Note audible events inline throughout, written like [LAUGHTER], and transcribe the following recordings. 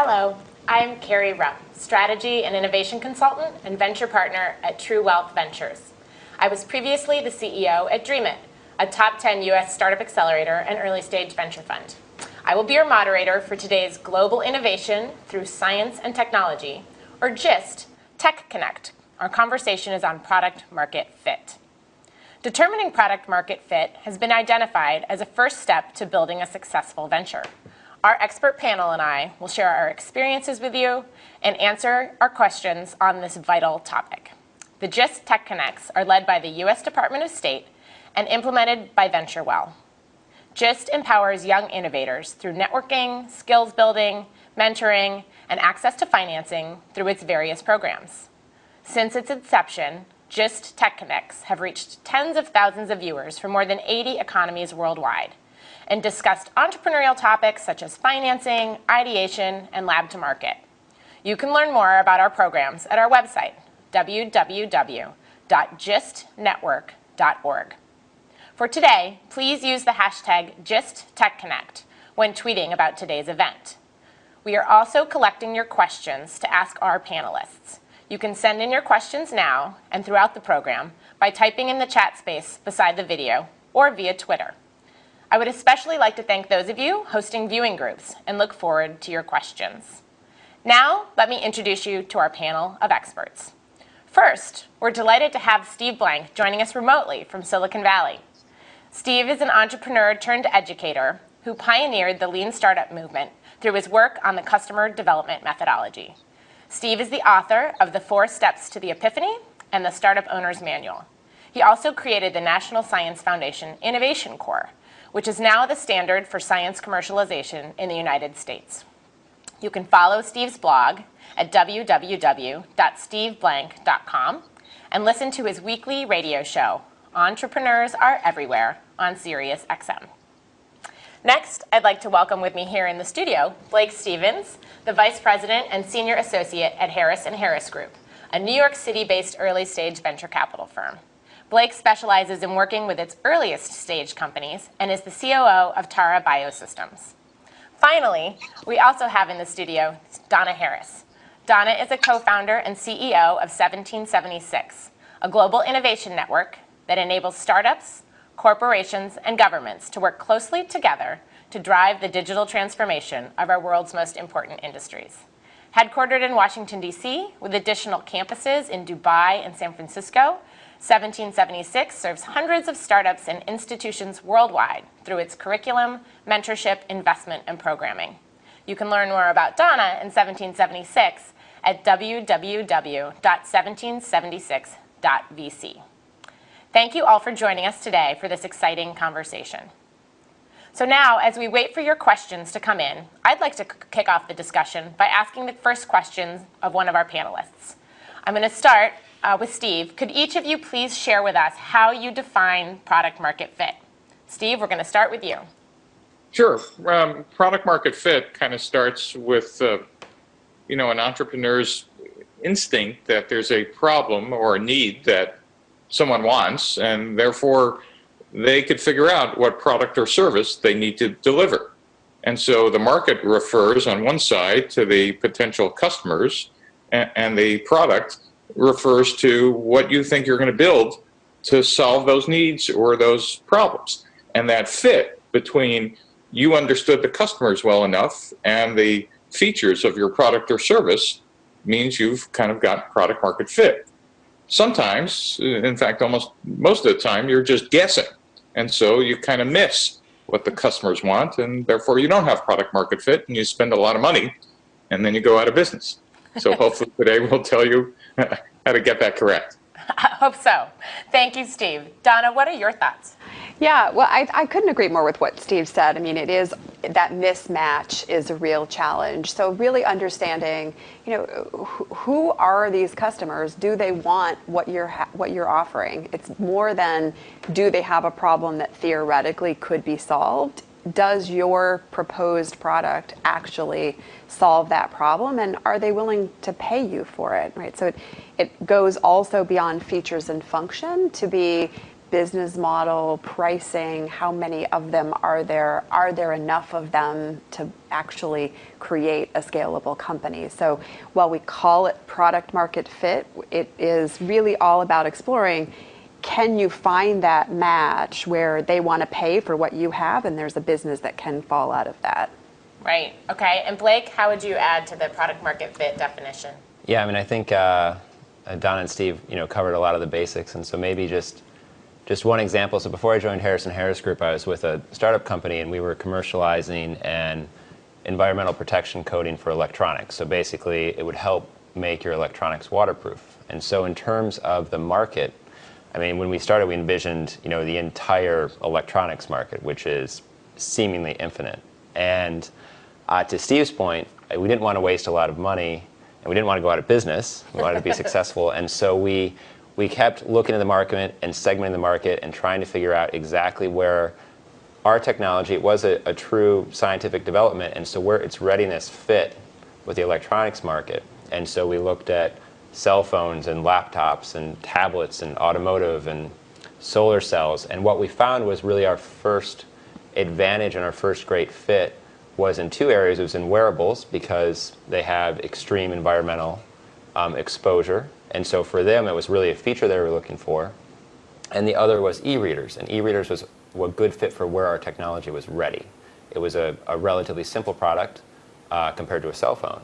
Hello, I'm Carrie Rupp, Strategy and Innovation Consultant and Venture Partner at True Wealth Ventures. I was previously the CEO at Dreamit, a top 10 US startup accelerator and early stage venture fund. I will be your moderator for today's Global Innovation Through Science and Technology, or GIST, Tech Connect. Our conversation is on product market fit. Determining product market fit has been identified as a first step to building a successful venture. Our expert panel and I will share our experiences with you and answer our questions on this vital topic. The GIST Tech Connects are led by the U.S. Department of State and implemented by VentureWell. GIST empowers young innovators through networking, skills building, mentoring, and access to financing through its various programs. Since its inception, GIST Tech Connects have reached tens of thousands of viewers from more than 80 economies worldwide and discussed entrepreneurial topics such as financing, ideation, and lab to market. You can learn more about our programs at our website, www.gistnetwork.org. For today, please use the hashtag GISTTechConnect when tweeting about today's event. We are also collecting your questions to ask our panelists. You can send in your questions now and throughout the program by typing in the chat space beside the video or via Twitter. I would especially like to thank those of you hosting viewing groups and look forward to your questions. Now, let me introduce you to our panel of experts. First, we're delighted to have Steve Blank joining us remotely from Silicon Valley. Steve is an entrepreneur turned educator who pioneered the lean startup movement through his work on the customer development methodology. Steve is the author of The Four Steps to the Epiphany and the Startup Owner's Manual. He also created the National Science Foundation Innovation Corps, which is now the standard for science commercialization in the United States. You can follow Steve's blog at www.steveblank.com and listen to his weekly radio show, Entrepreneurs Are Everywhere, on SiriusXM. Next, I'd like to welcome with me here in the studio Blake Stevens, the Vice President and Senior Associate at Harris & Harris Group, a New York City-based early-stage venture capital firm. Blake specializes in working with its earliest stage companies and is the COO of Tara Biosystems. Finally, we also have in the studio Donna Harris. Donna is a co-founder and CEO of 1776, a global innovation network that enables startups, corporations, and governments to work closely together to drive the digital transformation of our world's most important industries. Headquartered in Washington, D.C., with additional campuses in Dubai and San Francisco, 1776 serves hundreds of startups and institutions worldwide through its curriculum, mentorship, investment, and programming. You can learn more about Donna in 1776 at www.1776.vc. Thank you all for joining us today for this exciting conversation. So now, as we wait for your questions to come in, I'd like to kick off the discussion by asking the first questions of one of our panelists. I'm going to start uh, with Steve. Could each of you please share with us how you define product market fit? Steve, we're going to start with you. Sure. Um, product market fit kind of starts with, uh, you know, an entrepreneur's instinct that there's a problem or a need that someone wants, and therefore they could figure out what product or service they need to deliver. And so the market refers on one side to the potential customers, and, and the product refers to what you think you're going to build to solve those needs or those problems. And that fit between you understood the customers well enough and the features of your product or service means you've kind of got product market fit. Sometimes, in fact, almost most of the time, you're just guessing. And so you kind of miss what the customers want, and therefore you don't have product market fit, and you spend a lot of money, and then you go out of business. So [LAUGHS] hopefully today we'll tell you [LAUGHS] how to get that correct. [LAUGHS] I hope so. Thank you, Steve. Donna, what are your thoughts? Yeah, well, I, I couldn't agree more with what Steve said. I mean, it is that mismatch is a real challenge. So really understanding, you know, who are these customers? Do they want what you're what you're offering? It's more than do they have a problem that theoretically could be solved does your proposed product actually solve that problem and are they willing to pay you for it right so it, it goes also beyond features and function to be business model, pricing, how many of them are there? Are there enough of them to actually create a scalable company? So while we call it product market fit, it is really all about exploring can you find that match where they want to pay for what you have and there's a business that can fall out of that? Right. Okay. And Blake, how would you add to the product market fit definition? Yeah, I mean, I think uh, Don and Steve, you know, covered a lot of the basics, and so maybe just just one example. So before I joined Harris & Harris Group, I was with a startup company, and we were commercializing an environmental protection coating for electronics. So basically, it would help make your electronics waterproof. And so, in terms of the market, I mean, when we started, we envisioned, you know, the entire electronics market, which is seemingly infinite. And uh, to Steve's point, we didn't want to waste a lot of money, and we didn't want to go out of business. We wanted to be [LAUGHS] successful, and so we we kept looking at the market and segmenting the market and trying to figure out exactly where our technology was a, a true scientific development, and so where its readiness fit with the electronics market. And so we looked at cell phones and laptops and tablets and automotive and solar cells. And what we found was really our first advantage and our first great fit was in two areas. It was in wearables because they have extreme environmental um, exposure and so for them, it was really a feature they were looking for. And the other was e-readers. And e-readers was a good fit for where our technology was ready. It was a, a relatively simple product uh, compared to a cell phone.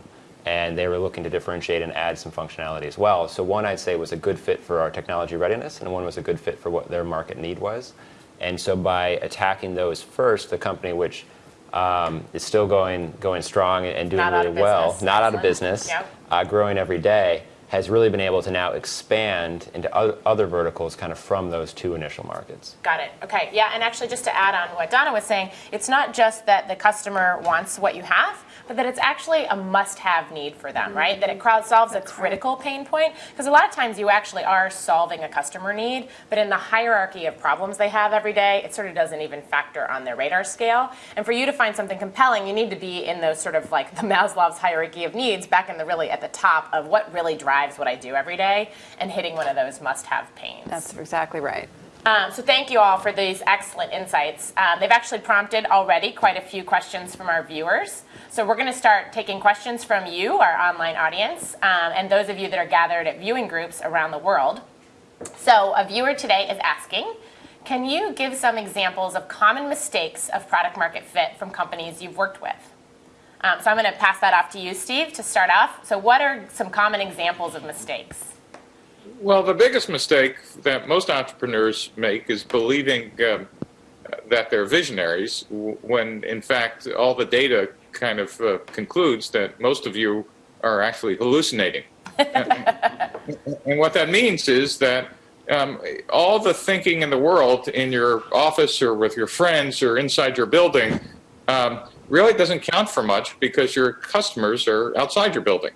And they were looking to differentiate and add some functionality as well. So one I'd say was a good fit for our technology readiness, and one was a good fit for what their market need was. And so by attacking those first, the company which um, is still going going strong and doing not really well, business. not out of business, Yep. uh, growing every day, has really been able to now expand into other verticals kind of from those two initial markets. Got it. Okay. Yeah. And actually, just to add on what Donna was saying, it's not just that the customer wants what you have, but that it's actually a must-have need for them, right? That it crowd solves a critical pain point because a lot of times you actually are solving a customer need, but in the hierarchy of problems they have every day, it sort of doesn't even factor on their radar scale. And for you to find something compelling, you need to be in those sort of like [LAUGHS] the Maslow's hierarchy of needs, back in the really at the top of what really drives what I do every day, and hitting one of those must-have pains. That's exactly right. Um, so thank you all for these excellent insights. Um, they've actually prompted already quite a few questions from our viewers. So we're going to start taking questions from you, our online audience, um, and those of you that are gathered at viewing groups around the world. So a viewer today is asking, can you give some examples of common mistakes of product market fit from companies you've worked with? Um, so I'm going to pass that off to you, Steve, to start off. So what are some common examples of mistakes? Well, the biggest mistake that most entrepreneurs make is believing um, that they're visionaries when, in fact, all the data kind of uh, concludes that most of you are actually hallucinating. and, [LAUGHS] and, what that means is that um, all the thinking in the world in your office or with your friends or inside your building um, really doesn't count for much because your customers are outside your building.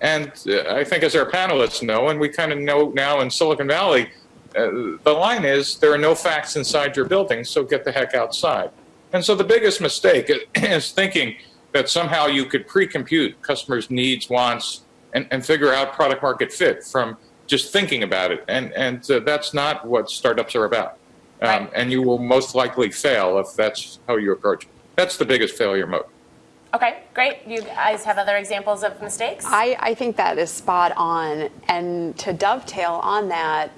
And uh, I think as our panelists know, and we kind of know now in Silicon Valley, uh, the line is there are no facts inside your building, so get the heck outside. And so the biggest mistake [CLEARS THROAT] is thinking that somehow you could pre-compute customers' needs, wants, and, and figure out product market fit from just thinking about it. And, and uh, that's not what startups are about. Um, right. And you will most likely fail if that's how you approach it. That's the biggest failure mode. Okay, great. You guys have other examples of mistakes? I, I think that is spot on. And to dovetail on that,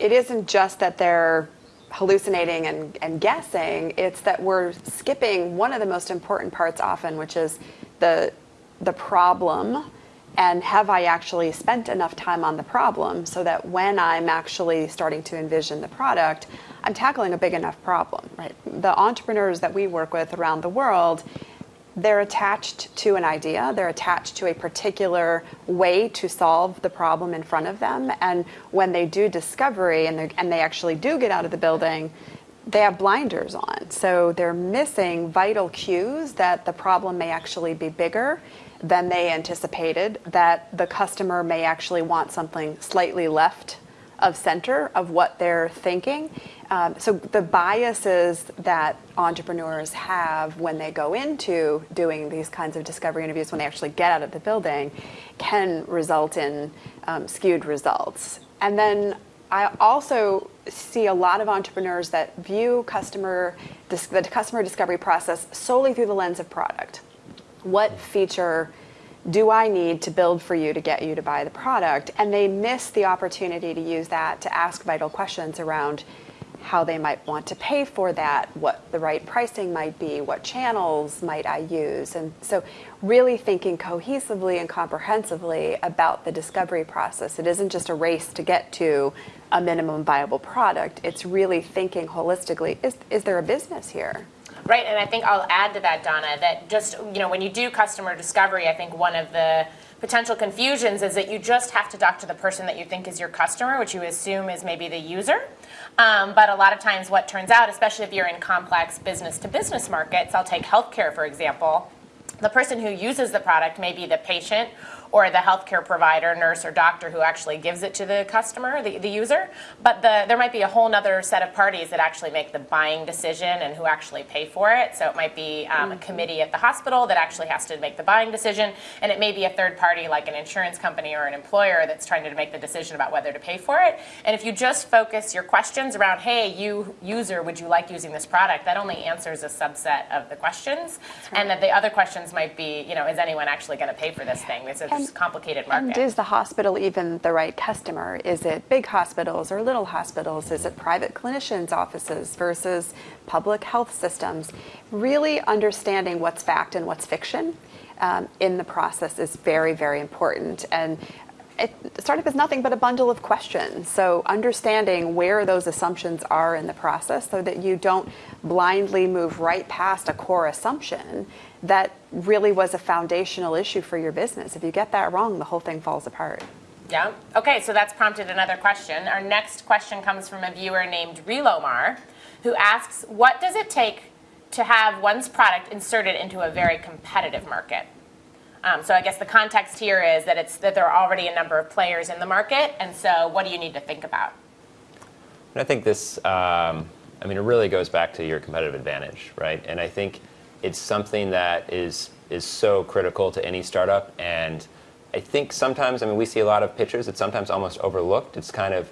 it isn't just that they're hallucinating and, and guessing, it's that we're skipping one of the most important parts often, which is the, the problem and have I actually spent enough time on the problem so that when I'm actually starting to envision the product, I'm tackling a big enough problem, right? The entrepreneurs that we work with around the world, they're attached to an idea, they're attached to a particular way to solve the problem in front of them. And when they do discovery and, and they actually do get out of the building, they have blinders on. So they're missing vital cues that the problem may actually be bigger than they anticipated, that the customer may actually want something slightly left of center of what they're thinking. Um, so the biases that entrepreneurs have when they go into doing these kinds of discovery interviews, when they actually get out of the building, can result in um, skewed results. And then I also see a lot of entrepreneurs that view customer the customer discovery process solely through the lens of product. What feature do I need to build for you to get you to buy the product? And they miss the opportunity to use that to ask vital questions around how they might want to pay for that, what the right pricing might be, what channels might I use. And so, really thinking cohesively and comprehensively about the discovery process. It isn't just a race to get to a minimum viable product, it's really thinking holistically is, is there a business here? Right, and I think I'll add to that, Donna, that just, you know, when you do customer discovery, I think one of the potential confusions is that you just have to talk to the person that you think is your customer, which you assume is maybe the user. Um, but a lot of times, what turns out, especially if you're in complex business to business markets, I'll take healthcare for example, the person who uses the product may be the patient or the healthcare provider, nurse, or doctor who actually gives it to the customer, the, the user. But the, there might be a whole other set of parties that actually make the buying decision and who actually pay for it. So it might be um, a committee at the hospital that actually has to make the buying decision, and it may be a third party like an insurance company or an employer that's trying to make the decision about whether to pay for it. And if you just focus your questions around, hey, you user, would you like using this product? That only answers a subset of the questions, and that the other questions might be, you know, is anyone actually going to pay for this thing? This is complicated market. And is the hospital even the right customer? Is it big hospitals or little hospitals? Is it private clinicians' offices versus public health systems? Really understanding what's fact and what's fiction um, in the process is very, very important. And it, startup is nothing but a bundle of questions. So understanding where those assumptions are in the process so that you don't blindly move right past a core assumption that really was a foundational issue for your business. If you get that wrong, the whole thing falls apart. Yeah. Okay, so that's prompted another question. Our next question comes from a viewer named Relomar, who asks, "What does it take to have one's product inserted into a very competitive market?" Um, so I guess the context here is that it's that there are already a number of players in the market, and so what do you need to think about? And I think this, um, I mean, it really goes back to your competitive advantage, right? And I think it's something that is is so critical to any startup. And I think sometimes, I mean, we see a lot of pitches. It's sometimes almost overlooked. It's kind of,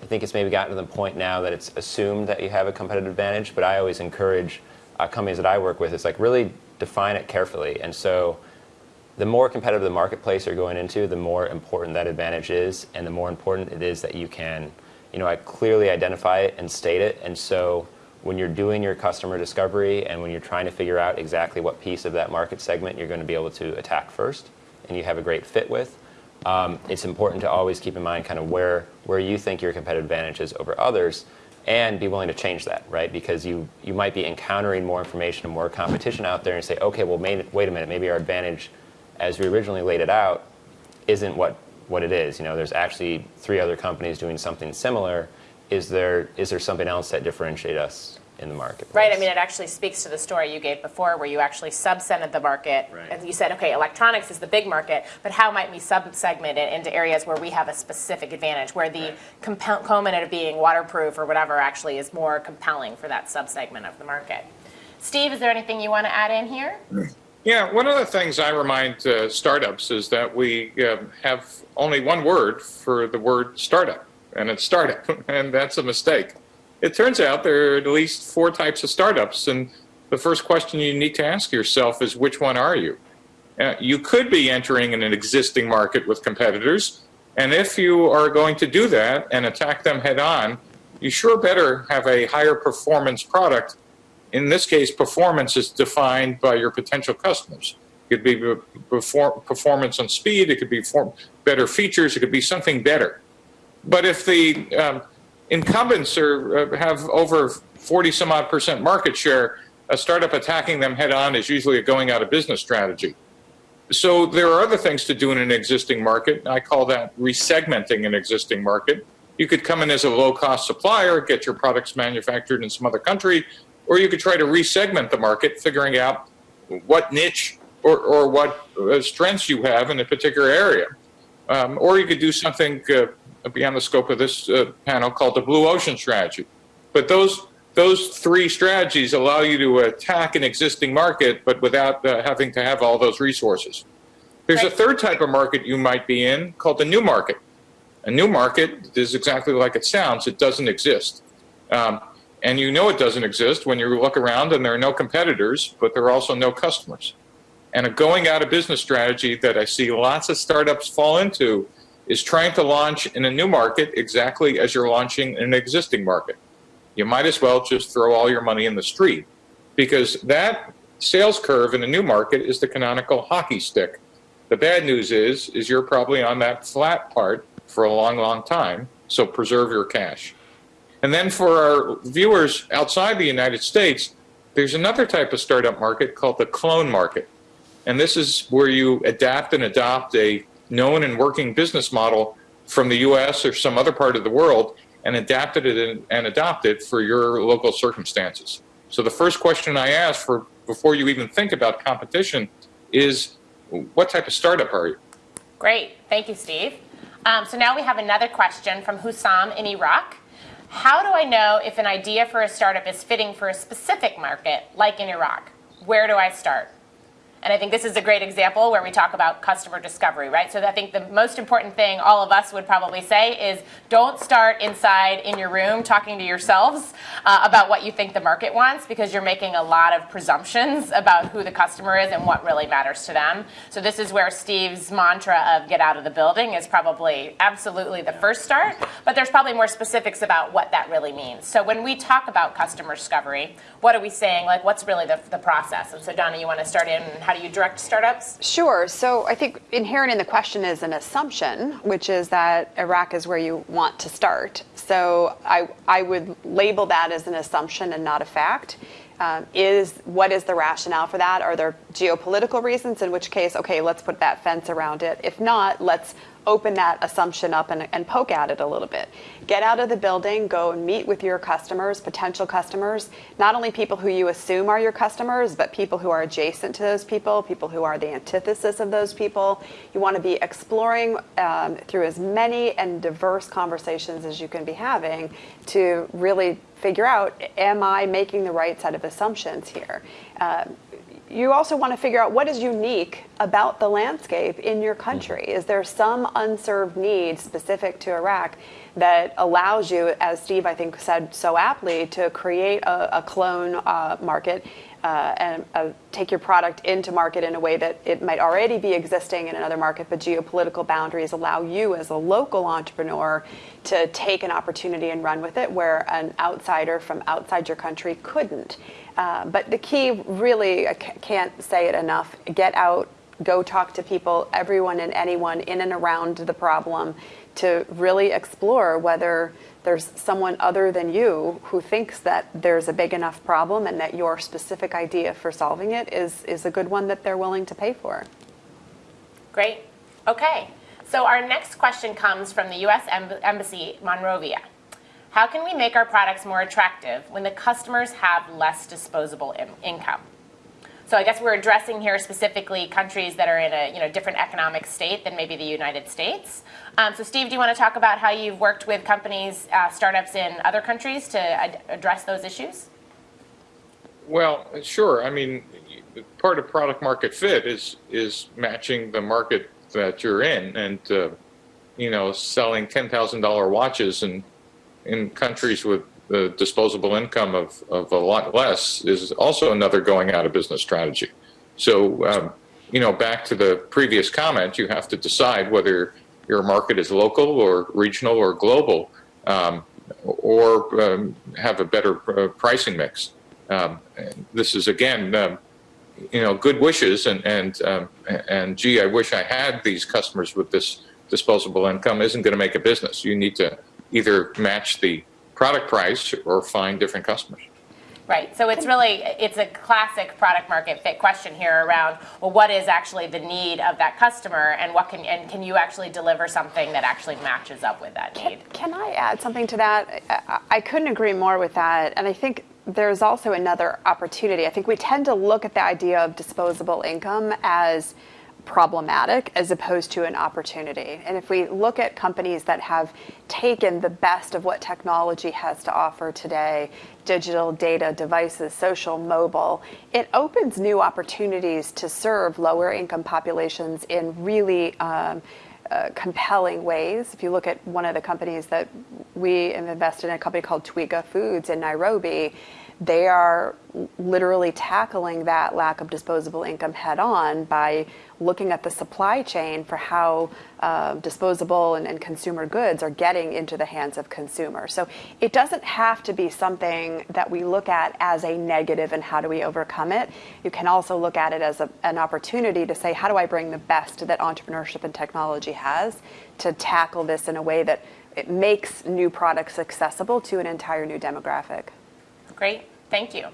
I think it's maybe gotten to the point now that it's assumed that you have a competitive advantage. But I always encourage uh, companies that I work with is like really define it carefully. And so the more competitive the marketplace you're going into, the more important that advantage is, and the more important it is that you can, you know, I clearly identify it and state it. And so when you're doing your customer discovery and when you're trying to figure out exactly what piece of that market segment you're going to be able to attack first and you have a great fit with, um, it's important to always keep in mind kind of where, where you think your competitive advantage is over others and be willing to change that, right? Because you, you might be encountering more information and more competition out there and say, okay, well, may, wait a minute, maybe our advantage as we originally laid it out isn't what, what it is. You know, there's actually three other companies doing something similar is there is there something else that differentiate us in the market? Right. I mean, it actually speaks to the story you gave before, where you actually subsegmented the market, Right. and you said, okay, electronics is the big market, but how might we subsegment it into areas where we have a specific advantage, where the compel- component of being waterproof or whatever actually is more compelling for that subsegment of the market. Steve, is there anything you want to add in here? Yeah, one of the things I remind uh, startups is that we uh, have only one word for the word startup, and it's startup, [LAUGHS] and that's a mistake. It turns out there are at least four types of startups, and the first question you need to ask yourself is which one are you? Uh, you could be entering in an existing market with competitors, and if you are going to do that and attack them head on, you sure better have a higher performance product in this case, performance is defined by your potential customers. It could be perfor- performance on speed, it could be better features, it could be something better. But if the um, incumbents are, uh, have over 40 some odd percent market share, a startup attacking them head on is usually a going out of business strategy. So there are other things to do in an existing market. I call that resegmenting an existing market. You could come in as a low cost supplier, get your products manufactured in some other country, or you could try to resegment the market, figuring out what niche or, or what uh, strengths you have in a particular area. Um, or you could do something uh, beyond the scope of this uh, panel called the blue ocean strategy. But those those three strategies allow you to attack an existing market, but without uh, having to have all those resources. There's a third type of market you might be in called the new market. A new market is exactly like it sounds. It doesn't exist. Um, and you know it doesn't exist when you look around and there are no competitors, but there are also no customers. And a going out of business strategy that I see lots of startups fall into is trying to launch in a new market exactly as you're launching in an existing market. You might as well just throw all your money in the street because that sales curve in a new market is the canonical hockey stick. The bad news is is you're probably on that flat part for a long long time, so preserve your cash. And then for our viewers outside the United States, there's another type of startup market called the clone market. And this is where you adapt and adopt a known and working business model from the US or some other part of the world and adapted it and adopt it for your local circumstances. So the first question I ask for before you even think about competition is what type of startup are you? Great. Thank you, Steve. Um, so now we have another question from Hussam in Iraq. How do I know if an idea for a startup is fitting for a specific market, like in Iraq? Where do I start? And I think this is a great example where we talk about customer discovery, right? So I think the most important thing all of us would probably say is don't start inside in your room talking to yourselves uh, about what you think the market wants because you're making a lot of presumptions about who the customer is and what really matters to them. So this is where Steve's mantra of get out of the building is probably absolutely the first start, but there's probably more specifics about what that really means. So when we talk about customer discovery, what are we saying? Like what's really the, the process? And so Donna, you want to start in how do you direct startups? Sure. So I think inherent in the question is an assumption, which is that Iraq is where you want to start. So I, I would label that as an assumption and not a fact. Um, is what is the rationale for that? Are there geopolitical reasons? In which case, okay, let's put that fence around it. If not, let's open that assumption up and, and, poke at it a little bit. Get out of the building, go and meet with your customers, potential customers, not only people who you assume are your customers, but people who are adjacent to those people, people who are the antithesis of those people. You want to be exploring um, through as many and diverse conversations as you can be having to really figure out, am I making the right set of assumptions here? Uh, you also want to figure out what is unique about the landscape in your country. Is there some unserved need specific to Iraq that allows you, as Steve I think said so aptly, to create a, a clone uh, market uh, and uh, take your product into market in a way that it might already be existing in another market, but geopolitical boundaries allow you as a local entrepreneur to take an opportunity and run with it where an outsider from outside your country couldn't. Uh, but the key, really, I can't say it enough get out, go talk to people, everyone and anyone in and around the problem to really explore whether there's someone other than you who thinks that there's a big enough problem and that your specific idea for solving it is, is a good one that they're willing to pay for. Great. Okay. So our next question comes from the U.S. Embassy, Monrovia. How can we make our products more attractive when the customers have less disposable in income? So I guess we're addressing here specifically countries that are in a you know different economic state than maybe the United States. Um, so Steve, do you want to talk about how you've worked with companies, uh, startups in other countries to ad address those issues? Well, sure. I mean, part of product market fit is is matching the market that you're in, and uh, you know, selling ten thousand dollar watches and in countries with the disposable income of, of a lot less is also another going out of business strategy. So, um, you know, back to the previous comment, you have to decide whether your market is local or regional or global, um, or um, have a better uh, pricing mix. Um, this is again, um, you know, good wishes, and and um, and gee, I wish I had these customers with this disposable income. Isn't going to make a business. You need to either match the product price or find different customers. Right. So it's really it's a classic product market fit question here around well what is actually the need of that customer and what can and can you actually deliver something that actually matches up with that need? Can, can I add something to that? I, I couldn't agree more with that. And I think there's also another opportunity. I think we tend to look at the idea of disposable income as problematic as opposed to an opportunity. And if we look at companies that have taken the best of what technology has to offer today digital data, devices, social, mobile it opens new opportunities to serve lower income populations in really um, uh, compelling ways. If you look at one of the companies that we have invested in, a company called Twiga Foods in Nairobi, they are literally tackling that lack of disposable income head on by looking at the supply chain for how uh, disposable and, and, consumer goods are getting into the hands of consumers. So it doesn't have to be something that we look at as a negative and how do we overcome it. You can also look at it as a, an opportunity to say, how do I bring the best that entrepreneurship and technology has to tackle this in a way that it makes new products accessible to an entire new demographic. Great, thank you.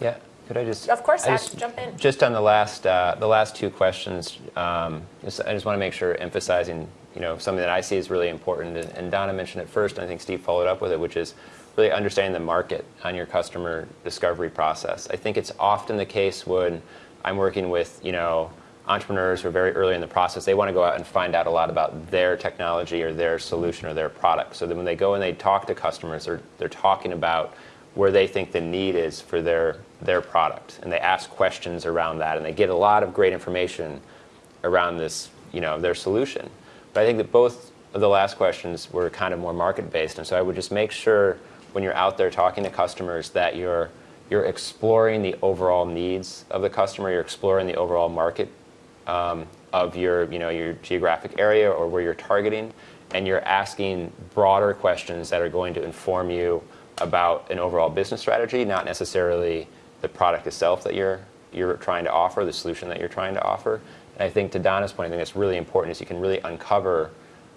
Yeah, could I just? Of course, I just, jump in. Just on the last, uh, the last two questions, um, just, I just want to make sure emphasizing, you know, something that I see is really important, and, and Donna mentioned it first, and I think Steve followed up with it, which is really understanding the market on your customer discovery process. I think it's often the case when I'm working with, you know, entrepreneurs who are very early in the process, they want to go out and find out a lot about their technology or their solution or their product. So then when they go and they talk to customers, they're, they're talking about where they think the need is for their their product. And they ask questions around that and they get a lot of great information around this you know their solution. But i think that both of the last questions were kind of more market based and so i would just make sure when you're out there talking to customers that you're you're exploring the overall needs of the customer you're exploring the overall market um, of your you know your geographic area or where you're targeting and you're asking broader questions that are going to inform you about an overall business strategy, not necessarily the product itself that you're you're trying to offer, the solution that you're trying to offer. And I think to Donna's point, I think that's really important is you can really uncover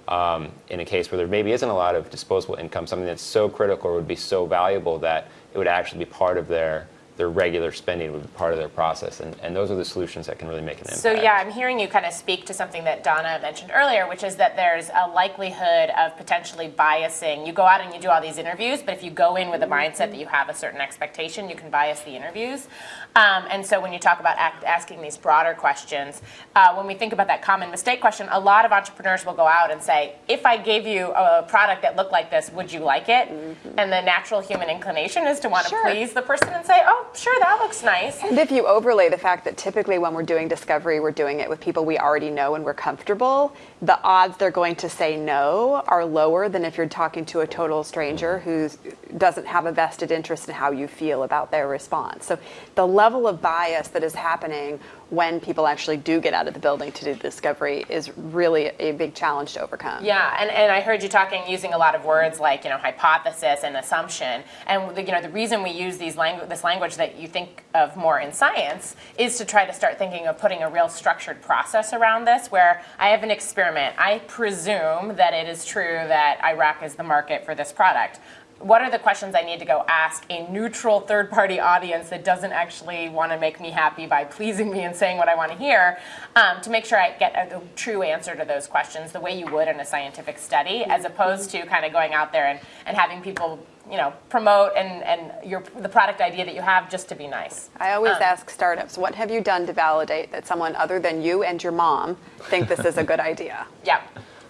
um, in a case where there maybe isn't a lot of disposable income, something that's so critical or would be so valuable that it would actually be part of their their regular spending would be part of their process. And, and those are the solutions that can really make an impact. So, yeah, I'm hearing you kind of speak to something that Donna mentioned earlier, which is that there's a likelihood of potentially biasing. You go out and you do all these interviews, but if you go in with a mindset that you have a certain expectation, you can bias the interviews. Um, and so, when you talk about act, asking these broader questions, uh, when we think about that common mistake question, a lot of entrepreneurs will go out and say, if I gave you a product that looked like this, would you like it? Mm-hmm. And the natural human inclination is to want to sure. please the person and say, oh, sure, that looks nice. And if you overlay the fact that typically when we're doing discovery, we're doing it with people we already know and we're comfortable, the odds they're going to say no are lower than if you're talking to a total stranger who doesn't have a vested interest in how you feel about their response. So the level of bias that is happening when people actually do get out of the building to do the discovery is really a big challenge to overcome. Yeah, and, and I heard you talking using a lot of words like you know hypothesis and assumption, and the, you know the reason we use these langu- this language that you think of more in science is to try to start thinking of putting a real structured process around this. Where I have an experiment, I presume that it is true that Iraq is the market for this product what are the questions I need to go ask a neutral third party audience that doesn't actually want to make me happy by pleasing me and saying what I want to hear um, to make sure I get a, a, true answer to those questions the way you would in a scientific study, as opposed to kind of going out there and, and having people you know promote and, and your the product idea that you have just to be nice. I always um, ask startups, what have you done to validate that someone other than you and your mom think this is a good idea? [LAUGHS] Yeah.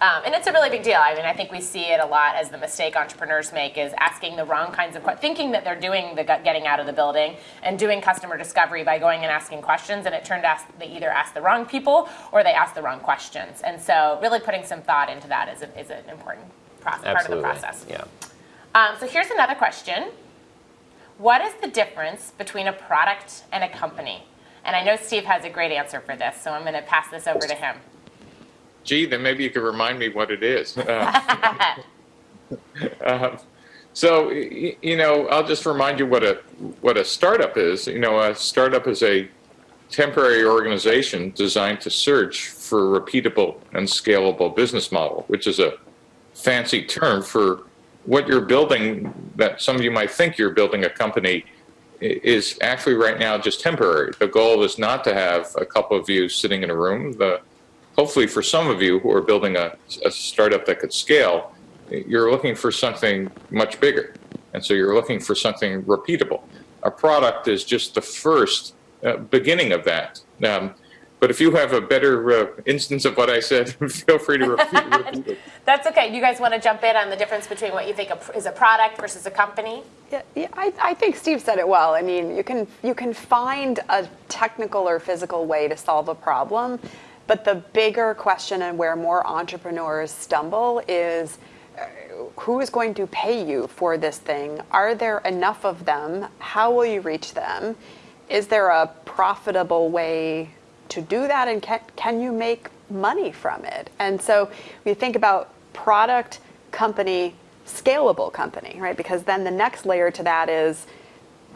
Um, and it's a really big deal. I mean, I think we see it a lot as the mistake entrepreneurs make is asking the wrong kinds of questions, thinking that they're doing the getting out of the building and doing customer discovery by going and asking questions, and it turned out they either asked the wrong people or they asked the wrong questions. And so, really putting some thought into that is, a, is an important process, part of the process. Yeah. Um, so here's another question. What is the difference between a product and a company? And I know Steve has a great answer for this, so I'm going to pass this over to him gee, then maybe you could remind me what it is. Uh, [LAUGHS] uh, so, you know, I'll just remind you what a what a startup is. You know, a startup is a temporary organization designed to search for a repeatable and scalable business model, which is a fancy term for what you're building that some of you might think you're building a company is actually right now just temporary. The goal is not to have a couple of you sitting in a room. The hopefully for some of you who are building a, a startup that could scale, you're looking for something much bigger. And so you're looking for something repeatable. A product is just the first uh, beginning of that. Um, but if you have a better uh, instance of what I said, [LAUGHS] feel free to repeat, [LAUGHS] repeat it. That's okay. You guys want to jump in on the difference between what you think is a product versus a company? Yeah, yeah I, I, think Steve said it well. I mean, you can you can find a technical or physical way to solve a problem But the bigger question and where more entrepreneurs stumble is uh, who is going to pay you for this thing? Are there enough of them? How will you reach them? Is there a profitable way to do that? And can, can you make money from it? And so we think about product, company, scalable company, right? Because then the next layer to that is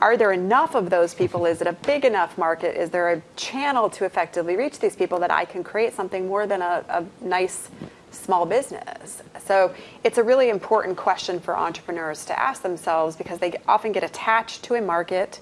are there enough of those people? Is it a big enough market? Is there a channel to effectively reach these people that I can create something more than a, a nice small business? So it's a really important question for entrepreneurs to ask themselves because they often get attached to a market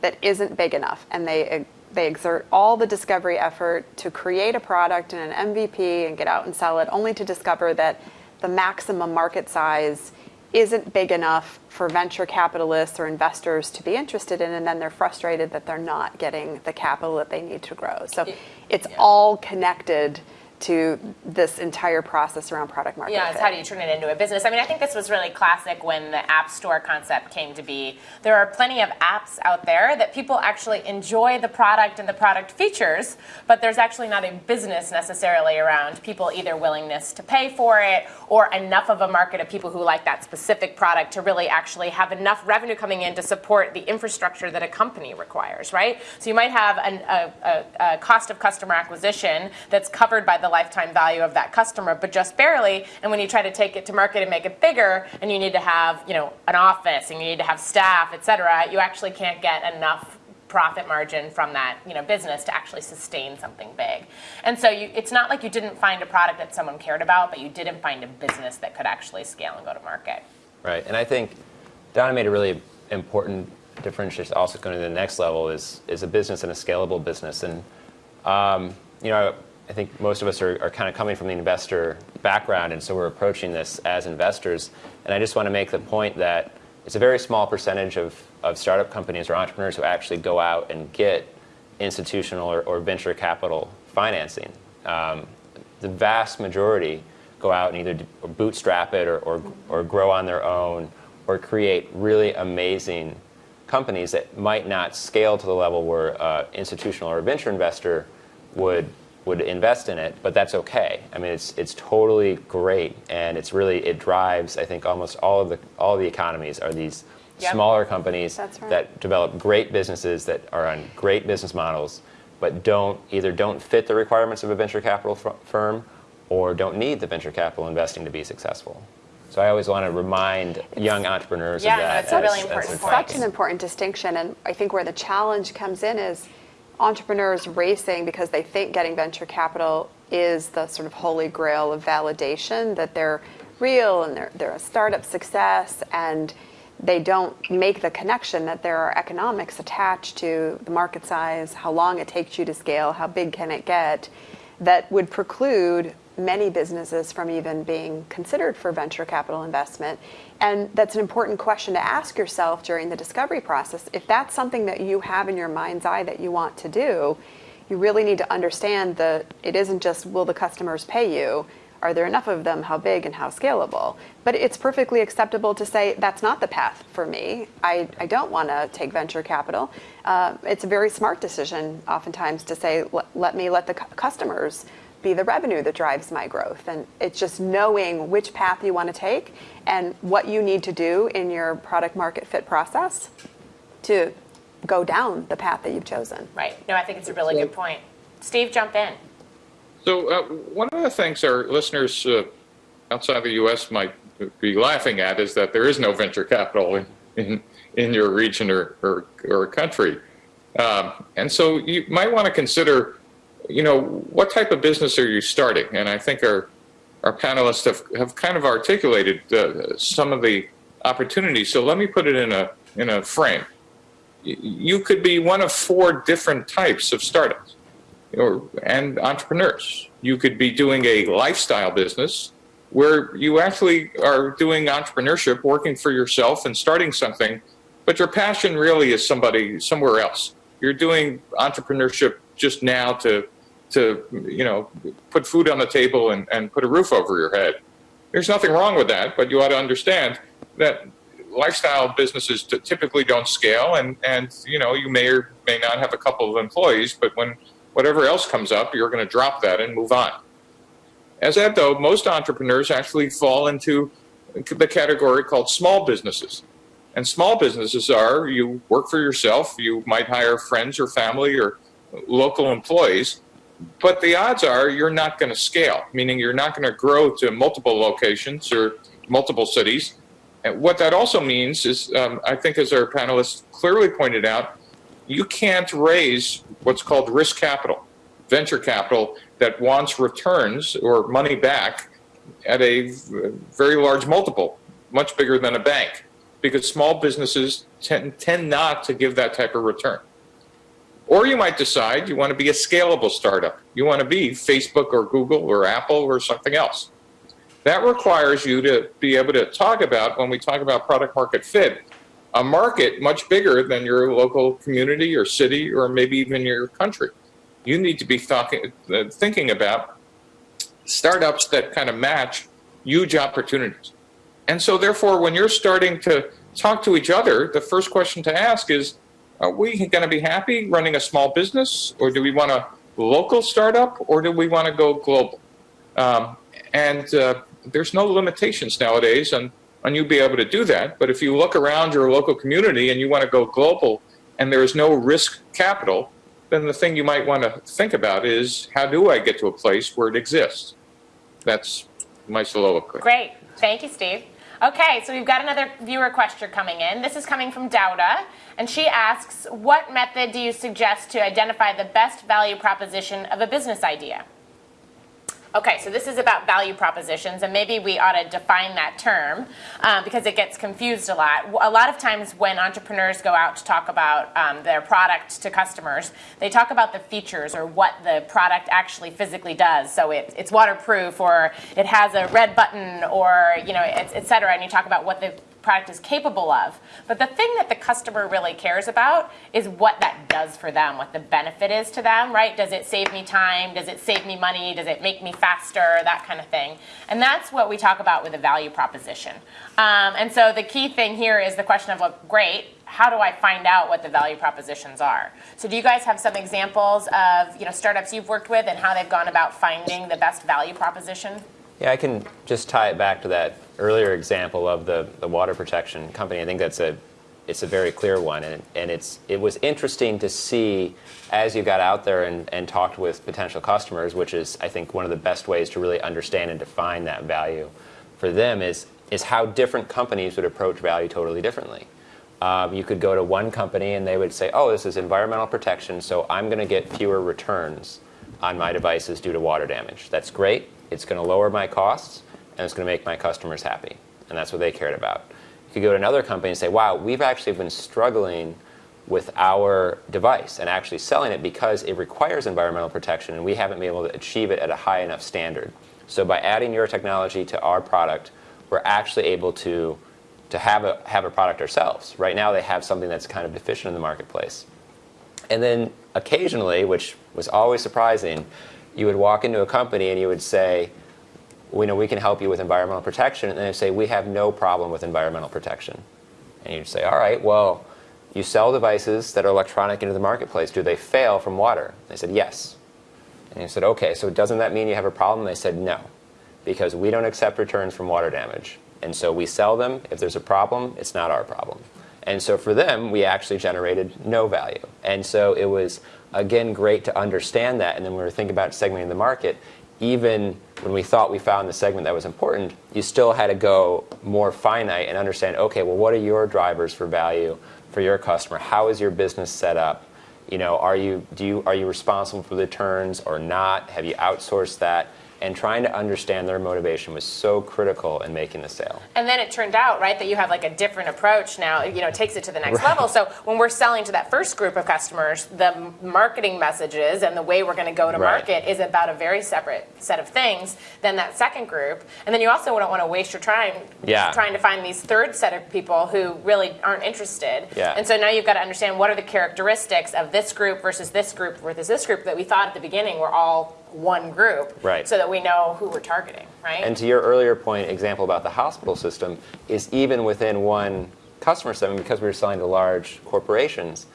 that isn't big enough and they they exert all the discovery effort to create a product and an MVP and get out and sell it only to discover that the maximum market size isn't big enough for venture capitalists or investors to be interested in, and then they're frustrated that they're not getting the capital that they need to grow. So it's yeah. all connected to this entire process around product market Yeah, fit. how do you turn it into a business? I mean, I think this was really classic when the App Store concept came to be. There are plenty of apps out there that people actually enjoy the product and the product features, but there's actually not a business necessarily around people either willingness to pay for it or enough of a market of people who like that specific product to really actually have enough revenue coming in to support the infrastructure that a company requires, right? So you might have an, a, a, a cost of customer acquisition that's covered by the lifetime value of that customer, but just barely. And when you try to take it to market and make it bigger, and you need to have you know an office and you need to have staff, et cetera, you actually can't get enough profit margin from that you know business to actually sustain something big. And so you, it's not like you didn't find a product that someone cared about, but you didn't find a business that could actually scale and go to market. Right, and I think Donna made a really important differentiation. Also, going to the next level is is a business and a scalable business, and um, you know I think most of us are, are kind of coming from the investor background, and so we're approaching this as investors. And I just want to make the point that it's a very small percentage of, of startup companies or entrepreneurs who actually go out and get institutional or, or venture capital financing. Um, the vast majority go out and either bootstrap it or, or, or grow on their own or create really amazing companies that might not scale to the level where uh, institutional or venture investor would would invest in it, but that's okay. I mean, it's it's totally great, and it's really it drives. I think almost all of the all of the economies are these Yep. smaller companies right. that develop great businesses that are on great business models, but don't either don't fit the requirements of a venture capital firm, or don't need the venture capital investing to be successful. So I always want to remind young entrepreneurs Yeah, of that. it's a really important point. such an important distinction and i think where the challenge comes in is entrepreneurs racing because they think getting venture capital is the sort of holy grail of validation that they're real and they're, they're a startup success and they don't make the connection that there are economics attached to the market size how long it takes you to scale how big can it get that would preclude many businesses from even being considered for venture capital investment. And that's an important question to ask yourself during the discovery process. If that's something that you have in your mind's eye that you want to do, you really need to understand that it isn't just will the customers pay you, are there enough of them, how big and how scalable? But it's perfectly acceptable to say that's not the path for me. I, I don't want to take venture capital. Uh, it's a very smart decision oftentimes to say, let, let me let the cu- customers be the revenue that drives my growth. And it's just knowing which path you want to take and what you need to do in your product market fit process to go down the path that you've chosen. Right. No, I think it's a really good point. Steve, jump in. So uh, one of the things our listeners uh, outside the U.S. might be laughing at is that there is no venture capital in, in, in your region or, or, or country. Um, and so you might want to consider, you know, what type of business are you starting? And I think our, our panelists have, have kind of articulated uh, some of the opportunities. So let me put it in a, in a frame. You could be one of four different types of startups or, and entrepreneurs. You could be doing a lifestyle business where you actually are doing entrepreneurship, working for yourself and starting something, but your passion really is somebody somewhere else. You're doing entrepreneurship just now to, to you know, put food on the table and, and put a roof over your head. There's nothing wrong with that, but you ought to understand that lifestyle businesses typically don't scale, and, and you know you may or may not have a couple of employees, but when whatever else comes up, you're going to drop that and move on. As that though, most entrepreneurs actually fall into the category called small businesses. And small businesses are you work for yourself, you might hire friends or family or local employees, but the odds are you're not going to scale, meaning you're not going to grow to multiple locations or multiple cities. And what that also means is, um, I think, as our panelists clearly pointed out, you can't raise what's called risk capital, venture capital that wants returns or money back at a very large multiple, much bigger than a bank, because small businesses tend, tend not to give that type of return. Or you might decide you want to be a scalable startup. You want to be Facebook or Google or Apple or something else. That requires you to be able to talk about, when we talk about product market fit, a market much bigger than your local community or city or maybe even your country. You need to be talking, uh, thinking about startups that kind of match huge opportunities. And so, therefore, when you're starting to talk to each other, the first question to ask is Are we going to be happy running a small business, or do we want a local startup, or do we want to go global? Um, and uh, there's no limitations nowadays on, on you be able to do that. But if you look around your local community and you want to go global and there is no risk capital, then the thing you might want to think about is how do I get to a place where it exists? That's my soliloquy. Great. Thank you, Steve. Okay, so we've got another viewer question coming in. This is coming from Dowda, and she asks, what method do you suggest to identify the best value proposition of a business idea? Okay, so this is about value propositions, and maybe we ought to define that term um, because it gets confused a lot. A lot of times when entrepreneurs go out to talk about um, their product to customers, they talk about the features or what the product actually physically does. So it, it's waterproof, or it has a red button, or you know, et, et cetera, and you talk about what the product is capable of. But the thing that the customer really cares about is what that does for them, what the benefit is to them, right? Does it save me time? Does it save me money? Does it make me faster? That kind of thing. And that's what we talk about with a value proposition. Um, and so the key thing here is the question of, well, great, how do I find out what the value propositions are? So do you guys have some examples of you know startups you've worked with and how they've gone about finding the best value proposition? Yeah, I can just tie it back to that earlier example of the, the water protection company. I think that's a it's a very clear one, and, and it's it was interesting to see as you got out there and, and talked with potential customers, which is I think one of the best ways to really understand and define that value for them is is how different companies would approach value totally differently. Um, you could go to one company and they would say, "Oh, this is environmental protection, so I'm going to get fewer returns on my devices due to water damage. That's great. It's going to lower my costs." and it's going to make my customers happy. And that's what they cared about. You could go to another company and say, wow, we've actually been struggling with our device and actually selling it because it requires environmental protection and we haven't been able to achieve it at a high enough standard. So by adding your technology to our product, we're actually able to, to have, a, have a product ourselves. Right now they have something that's kind of deficient in the marketplace. And then occasionally, which was always surprising, you would walk into a company and you would say, we know we can help you with environmental protection. And they say, we have no problem with environmental protection. And you'd say, all right, well, you sell devices that are electronic into the marketplace. Do they fail from water? They said, yes. And you said, okay, so doesn't that mean you have a problem? They said, no, because we don't accept returns from water damage. And so we sell them. If there's a problem, it's not our problem. And so for them, we actually generated no value. And so it was, again, great to understand that. And then when we were thinking about segmenting the market, even when we thought we found the segment that was important, you still had to go more finite and understand, okay, well, what are your drivers for value for your customer? How is your business set up? You know, are you, do you, are you responsible for the returns or not? Have you outsourced that? And trying to understand their motivation was so critical in making the sale. And then it turned out, right, that you have like a different approach now, you know, it takes it to the next right. level. So when we're selling to that first group of customers, the marketing messages and the way we're going to go to right. market is about a very separate set of things than that second group. And then you also don't want to waste your time yeah. trying to find these third set of people who really aren't interested. Yeah. And so now you've got to understand what are the characteristics of this group versus this group versus this group that we thought at the beginning were all one group right. so that we know who we're targeting, right? And to your earlier point, example about the hospital system, is even within one customer segment, because we were selling to large corporations,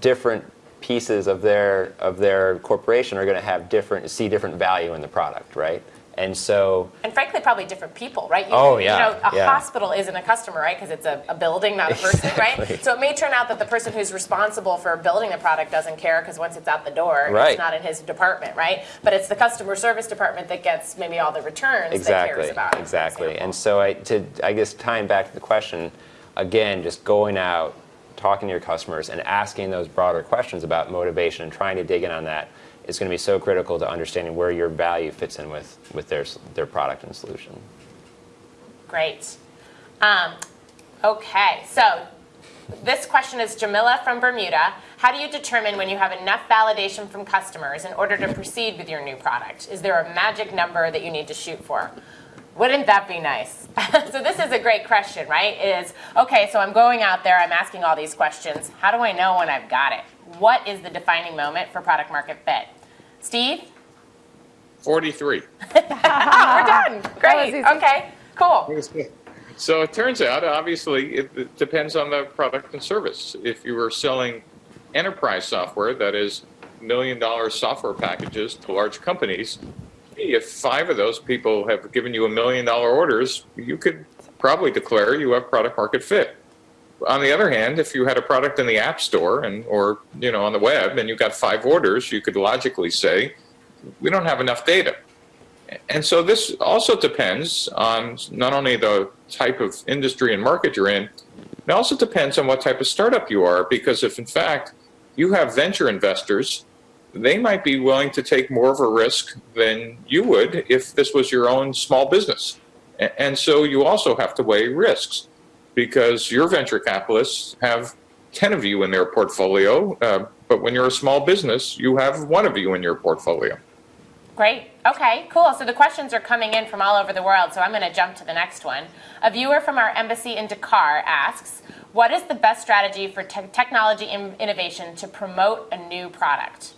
different pieces of their of their corporation are going to have different see different value in the product, right? And so And frankly, probably different people, right? You, Oh, You know, a yeah. hospital isn't a customer, right? Because it's a, a building, not a person, Exactly. right? So it may turn out that the person who's responsible for building the product doesn't care because once it's out the door, Right. it's not in his department, right? But it's the customer service department that gets maybe all the returns that exactly cares about. exactly and so I, to, I guess tying back to the question again just going out talking to your customers and asking those broader questions about motivation and trying to dig in on that is going to be so critical to understanding where your value fits in with, with their, their product and solution Great. Um, okay, so this question is Jamila from Bermuda. How do you determine when you have enough validation from customers in order to proceed with your new product? Is there a magic number that you need to shoot for? Wouldn't that be nice? [LAUGHS] so this is a great question, right? Is okay, so I'm going out there, I'm asking all these questions. How do I know when I've got it? What is the defining moment for product market fit? Steve? 43. [LAUGHS] We're done. [LAUGHS] Great. Okay. Cool. So it turns out, obviously, it, it depends on the product and service. If you were selling enterprise software, that is million dollar software packages to large companies, if five of those people have given you a million dollar orders, you could probably declare you have product market fit. On the other hand, if you had a product in the app store and or you know on the web and you got five orders, you could logically say, we don't have enough data. And so this also depends on not only the type of industry and market you're in, it also depends on what type of startup you are. Because if in fact you have venture investors, they might be willing to take more of a risk than you would if this was your own small business. And so you also have to weigh risks because your venture capitalists have 10 of you in their portfolio, uh, but when you're a small business, you have one of you in your portfolio. Great. Okay, cool. So the questions are coming in from all over the world, so I'm going to jump to the next one. A viewer from our embassy in Dakar asks, what is the best strategy for te- technology in- innovation to promote a new product?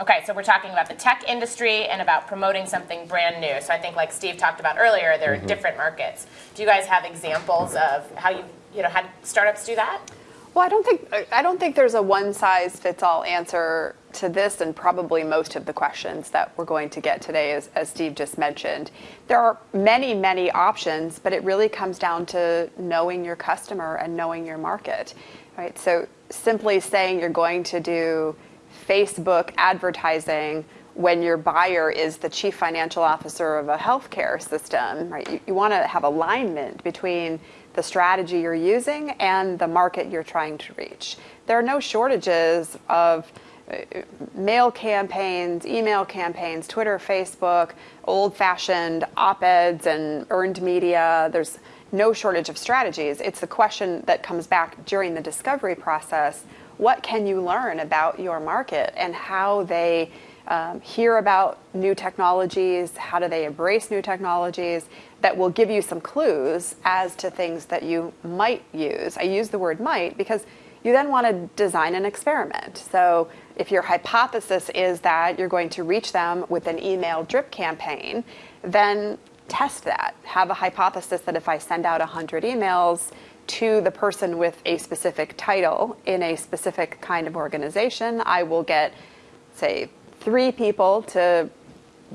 Okay, so we're talking about the tech industry and about promoting something brand new. So I think, like Steve talked about earlier, there are mm-hmm. different markets. Do you guys have examples of how you, you know, had startups do that? Well, I don't think I don't think there's a one size fits all answer to this, and probably most of the questions that we're going to get today, as, as Steve just mentioned. There are many, many options, but it really comes down to knowing your customer and knowing your market, right? So simply saying you're going to do Facebook advertising when your buyer is the chief financial officer of a healthcare system, right? You, you want to have alignment between the strategy you're using and the market you're trying to reach. There are no shortages of uh, mail campaigns, email campaigns, Twitter, Facebook, old fashioned op eds and earned media. There's no shortage of strategies. It's the question that comes back during the discovery process what can you learn about your market and how they um, hear about new technologies, how do they embrace new technologies that will give you some clues as to things that you might use. I use the word might because you then want to design an experiment. So if your hypothesis is that you're going to reach them with an email drip campaign, then test that. Have a hypothesis that if I send out 100 emails to the person with a specific title in a specific kind of organization, I will get, say, three people to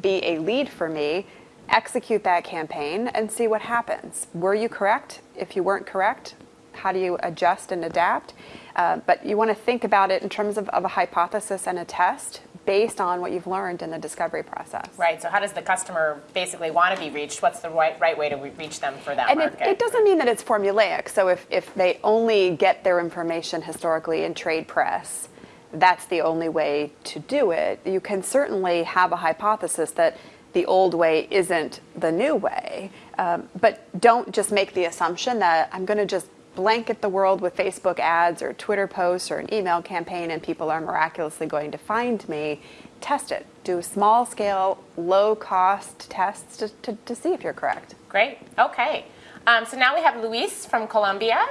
be a lead for me, execute that campaign, and see what happens. Were you correct? If you weren't correct, how do you adjust and adapt? Uh, but you want to think about it in terms of, of a hypothesis and a test based on what you've learned in the discovery process. Right. So how does the customer basically want to be reached? What's the right, right way to reach them for that And it, it doesn't mean that it's formulaic. So if, if they only get their information historically in trade press, that's the only way to do it. You can certainly have a hypothesis that the old way isn't the new way, um, but don't just make the assumption that I'm going to just blanket the world with Facebook ads or Twitter posts or an email campaign and people are miraculously going to find me. Test it. Do small scale, low cost tests to, to, to see if you're correct. Great. Okay. Um, so now we have Luis from Colombia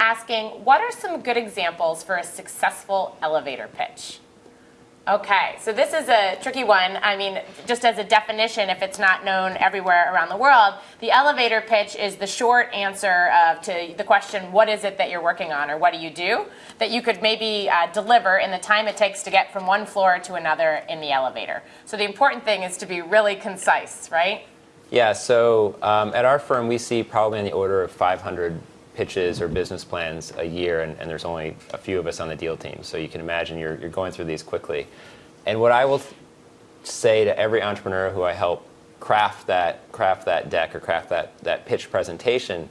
asking, what are some good examples for a successful elevator pitch? Okay, so this is a tricky one. I mean, just as a definition, if it's not known everywhere around the world, the elevator pitch is the short answer to the question, what is it that you're working on or what do you do? That you could maybe uh, deliver in the time it takes to get from one floor to another in the elevator. So the important thing is to be really concise, right? Yeah, so um, at our firm, we see probably in the order of 500 pitches or business plans a year, and, and, there's only a few of us on the deal team. So you can imagine you're, you're going through these quickly. And what I will say to every entrepreneur who I help craft that, craft that deck or craft that, that pitch presentation,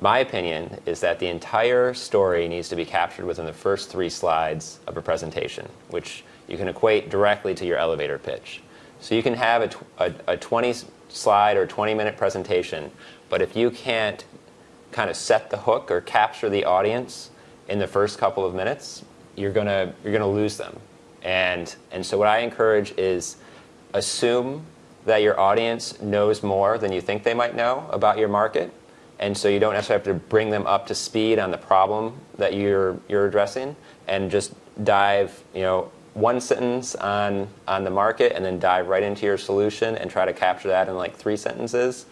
my opinion is that the entire story needs to be captured within the first three slides of a presentation, which you can equate directly to your elevator pitch. So you can have a, a, a 20 slide or 20 minute presentation, but if you can't kind of set the hook or capture the audience in the first couple of minutes, you're gonna you're gonna lose them. And and so what I encourage is assume that your audience knows more than you think they might know about your market. And so you don't necessarily have to bring them up to speed on the problem that you're you're addressing and just dive, you know, one sentence on on the market and then dive right into your solution and try to capture that in like three sentences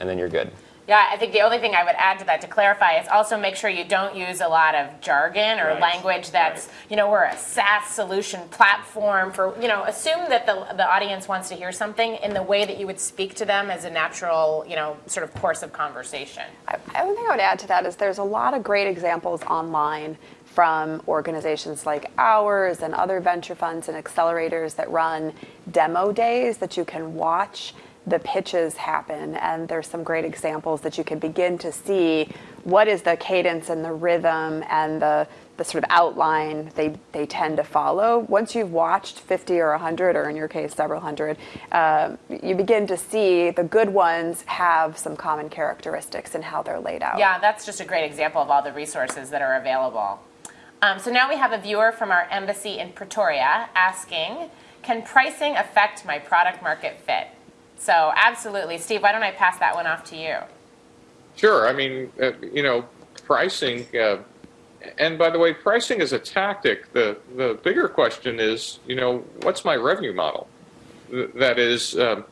and then you're good. Yeah, I think the only thing I would add to that to clarify is also make sure you don't use a lot of jargon or right. language that's, right. you know, we're a SaaS solution platform for, you know, assume that the, the audience wants to hear something in the way that you would speak to them as a natural, you know, sort of course of conversation. I, I one thing I would add to that is there's a lot of great examples online from organizations like ours and other venture funds and accelerators that run demo days that you can watch the pitches happen and there's some great examples that you can begin to see what is the cadence and the rhythm and the, the sort of outline they, they tend to follow. Once you've watched 50 or 100, or in your case, several hundred, uh, you begin to see the good ones have some common characteristics in how they're laid out. Yeah, that's just a great example of all the resources that are available. Um, so now we have a viewer from our embassy in Pretoria asking, can pricing affect my product market fit? So absolutely. Steve, why don't I pass that one off to you? Sure. I mean, uh, you know, pricing, uh, and by the way, pricing is a tactic. The, the bigger question is, you know, what's my revenue model? That is, um,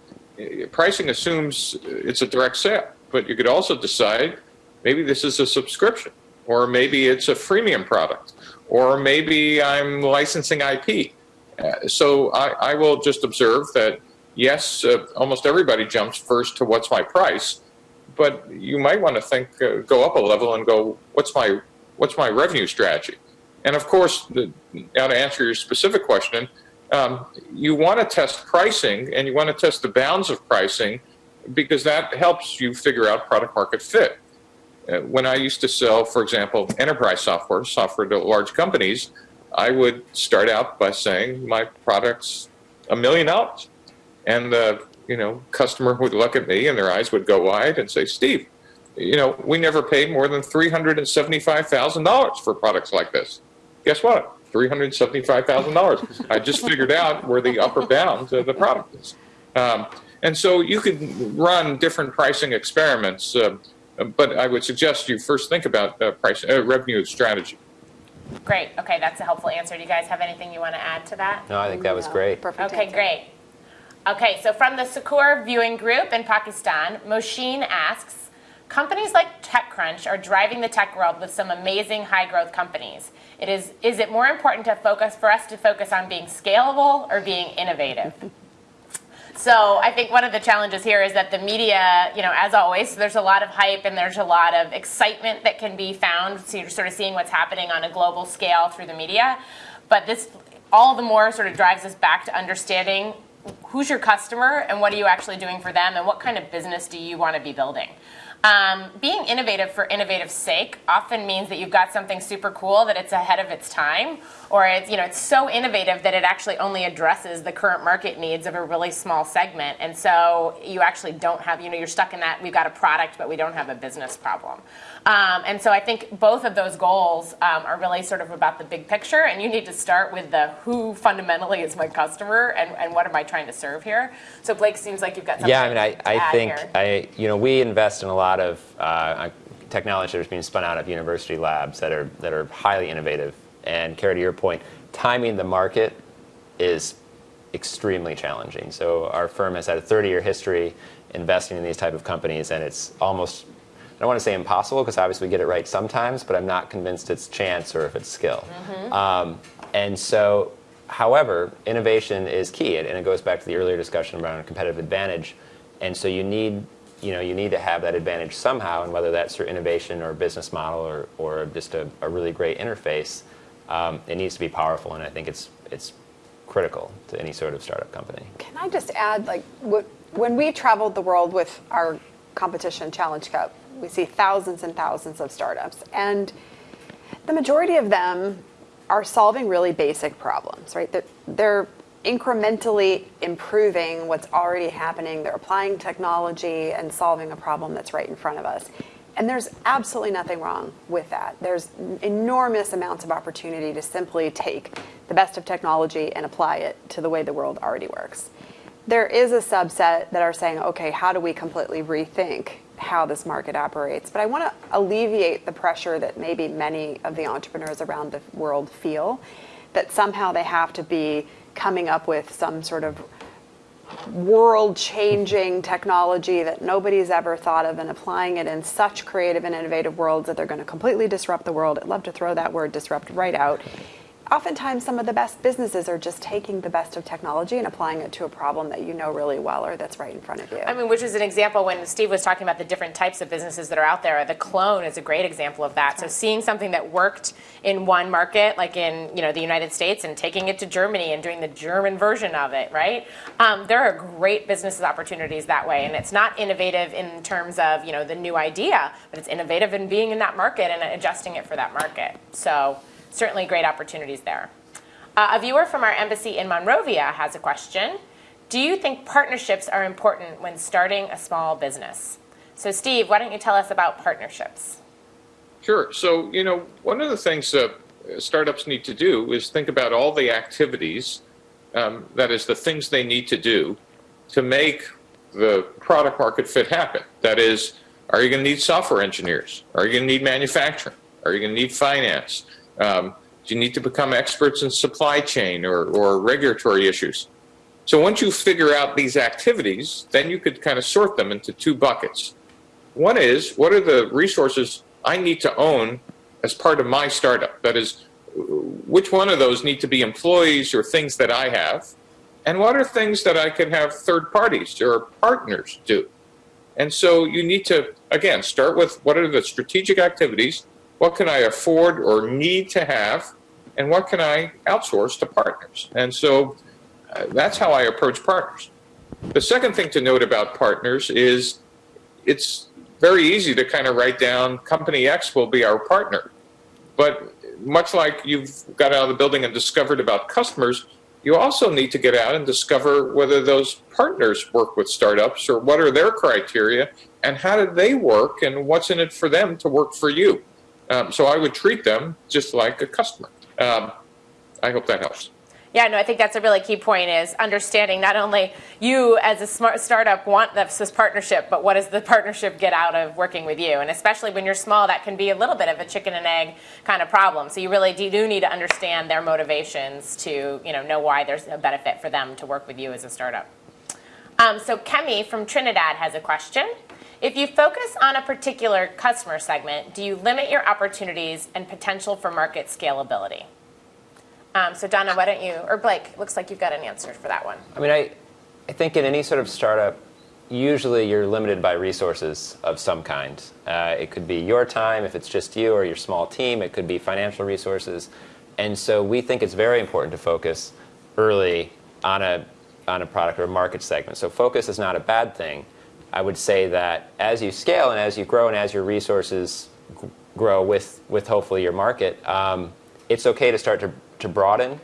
pricing assumes it's a direct sale, but you could also decide maybe this is a subscription, or maybe it's a freemium product, or maybe I'm licensing IP. Uh, so I, I will just observe that yes, uh, almost everybody jumps first to what's my price, but you might want to think, uh, go up a level and go, what's my what's my revenue strategy? And of course, the, now to answer your specific question, um, you want to test pricing and you want to test the bounds of pricing because that helps you figure out product market fit. Uh, when I used to sell, for example, enterprise software, software to large companies, I would start out by saying my product's a million dollars. And the you know customer would look at me and their eyes would go wide and say, Steve, you know, we never paid more than $375,000 for products like this. Guess what? $375,000. I just figured out where the upper bound of the product is. Um, and so you could run different pricing experiments, uh, but I would suggest you first think about uh, price, uh, revenue strategy. Great. Okay, that's a helpful answer. Do you guys have anything you want to add to that? No, I think that was great. Perfect. Okay, answer. great. Okay, so from the Sukkur viewing group in Pakistan, Moshin asks, companies like TechCrunch are driving the tech world with some amazing high growth companies. It is, is it more important to focus for us to focus on being scalable or being innovative? [LAUGHS] So I think one of the challenges here is that the media, you know, as always, there's a lot of hype and there's a lot of excitement that can be found. So you're sort of seeing what's happening on a global scale through the media. But this all the more sort of drives us back to understanding who's your customer and what are you actually doing for them and what kind of business do you want to be building. Um, being innovative for innovative sake often means that you've got something super cool that it's ahead of its time, or it's you know it's so innovative that it actually only addresses the current market needs of a really small segment, and so you actually don't have you know you're stuck in that we've got a product but we don't have a business problem. Um, and so I think both of those goals um, are really sort of about the big picture, and you need to start with the who fundamentally is my customer and, and what am I trying to serve here. So Blake, seems like you've got something. Yeah, I mean, I, I think here. I you know we invest in a lot of uh, technology that's being spun out of university labs that are that are highly innovative. And Kara, to your point, timing the market is extremely challenging. So our firm has had a 30-year history investing in these type of companies, and it's almost I don't want to say impossible because obviously we get it right sometimes, but I'm not convinced it's chance or if it's skill. Um, and so, however, innovation is key, and it goes back to the earlier discussion around competitive advantage. And so you need you know you need to have that advantage somehow, and whether that's through innovation or business model or, or just a, a really great interface, um, it needs to be powerful, and I think it's it's critical to any sort of startup company. Can I just add, like, wh- when we traveled the world with our competition Challenge Cup, we see thousands and thousands of startups, and the majority of them are solving really basic problems, right? They're, they're incrementally improving what's already happening. They're applying technology and solving a problem that's right in front of us. And there's absolutely nothing wrong with that. There's enormous amounts of opportunity to simply take the best of technology and apply it to the way the world already works. There is a subset that are saying, okay, how do we completely rethink how this market operates? But I want to alleviate the pressure that maybe many of the entrepreneurs around the world feel that somehow they have to be coming up with some sort of world changing technology that nobody's ever thought of and applying it in such creative and innovative worlds that they're going to completely disrupt the world. I'd love to throw that word disrupt right out. Oftentimes, some of the best businesses are just taking the best of technology and applying it to a problem that you know really well or that's right in front of you. I mean, which is an example when Steve was talking about the different types of businesses that are out there. The clone is a great example of that. So seeing something that worked in one market, like in you know the United States, and taking it to Germany and doing the German version of it, right? Um, there are great business opportunities that way, and it's not innovative in terms of you know the new idea, but it's innovative in being in that market and adjusting it for that market. So certainly great opportunities there. Uh, a viewer from our embassy in Monrovia has a question. Do you think partnerships are important when starting a small business? So, Steve, why don't you tell us about partnerships? Sure. So, you know, one of the things that startups need to do is think about all the activities, um, that is, the things they need to do to make the product market fit happen. That is, are you going to need software engineers? Are you going to need manufacturing? Are you going to need finance? Um, do you need to become experts in supply chain or, or regulatory issues? So once you figure out these activities, then you could kind of sort them into two buckets. One is, what are the resources I need to own as part of my startup? That is, which one of those need to be employees or things that I have? And what are things that I can have third parties or partners do? And so you need to, again, start with what are the strategic activities what can I afford or need to have, and what can I outsource to partners? And so uh, that's how I approach partners. The second thing to note about partners is it's very easy to kind of write down company X will be our partner. But much like you've got out of the building and discovered about customers, you also need to get out and discover whether those partners work with startups or what are their criteria and how do they work and what's in it for them to work for you. Um, so I would treat them just like a customer. Um, I hope that helps. Yeah, no, I think that's a really key point is understanding not only you as a smart startup want this partnership, but what does the partnership get out of working with you? And especially when you're small, that can be a little bit of a chicken and egg kind of problem. So you really do need to understand their motivations to you know, know why there's a benefit for them to work with you as a startup. Um, so Kemi from Trinidad has a question. If you focus on a particular customer segment, do you limit your opportunities and potential for market scalability? Um, so Donna, why don't you, or Blake, looks like you've got an answer for that one. I mean, I, I think in any sort of startup, usually you're limited by resources of some kind. Uh, it could be your time if it's just you or your small team. It could be financial resources. And so we think it's very important to focus early on a, on a product or a market segment. So focus is not a bad thing. I would say that as you scale and as you grow and as your resources grow with, with hopefully your market, um, it's okay to start to, to broaden.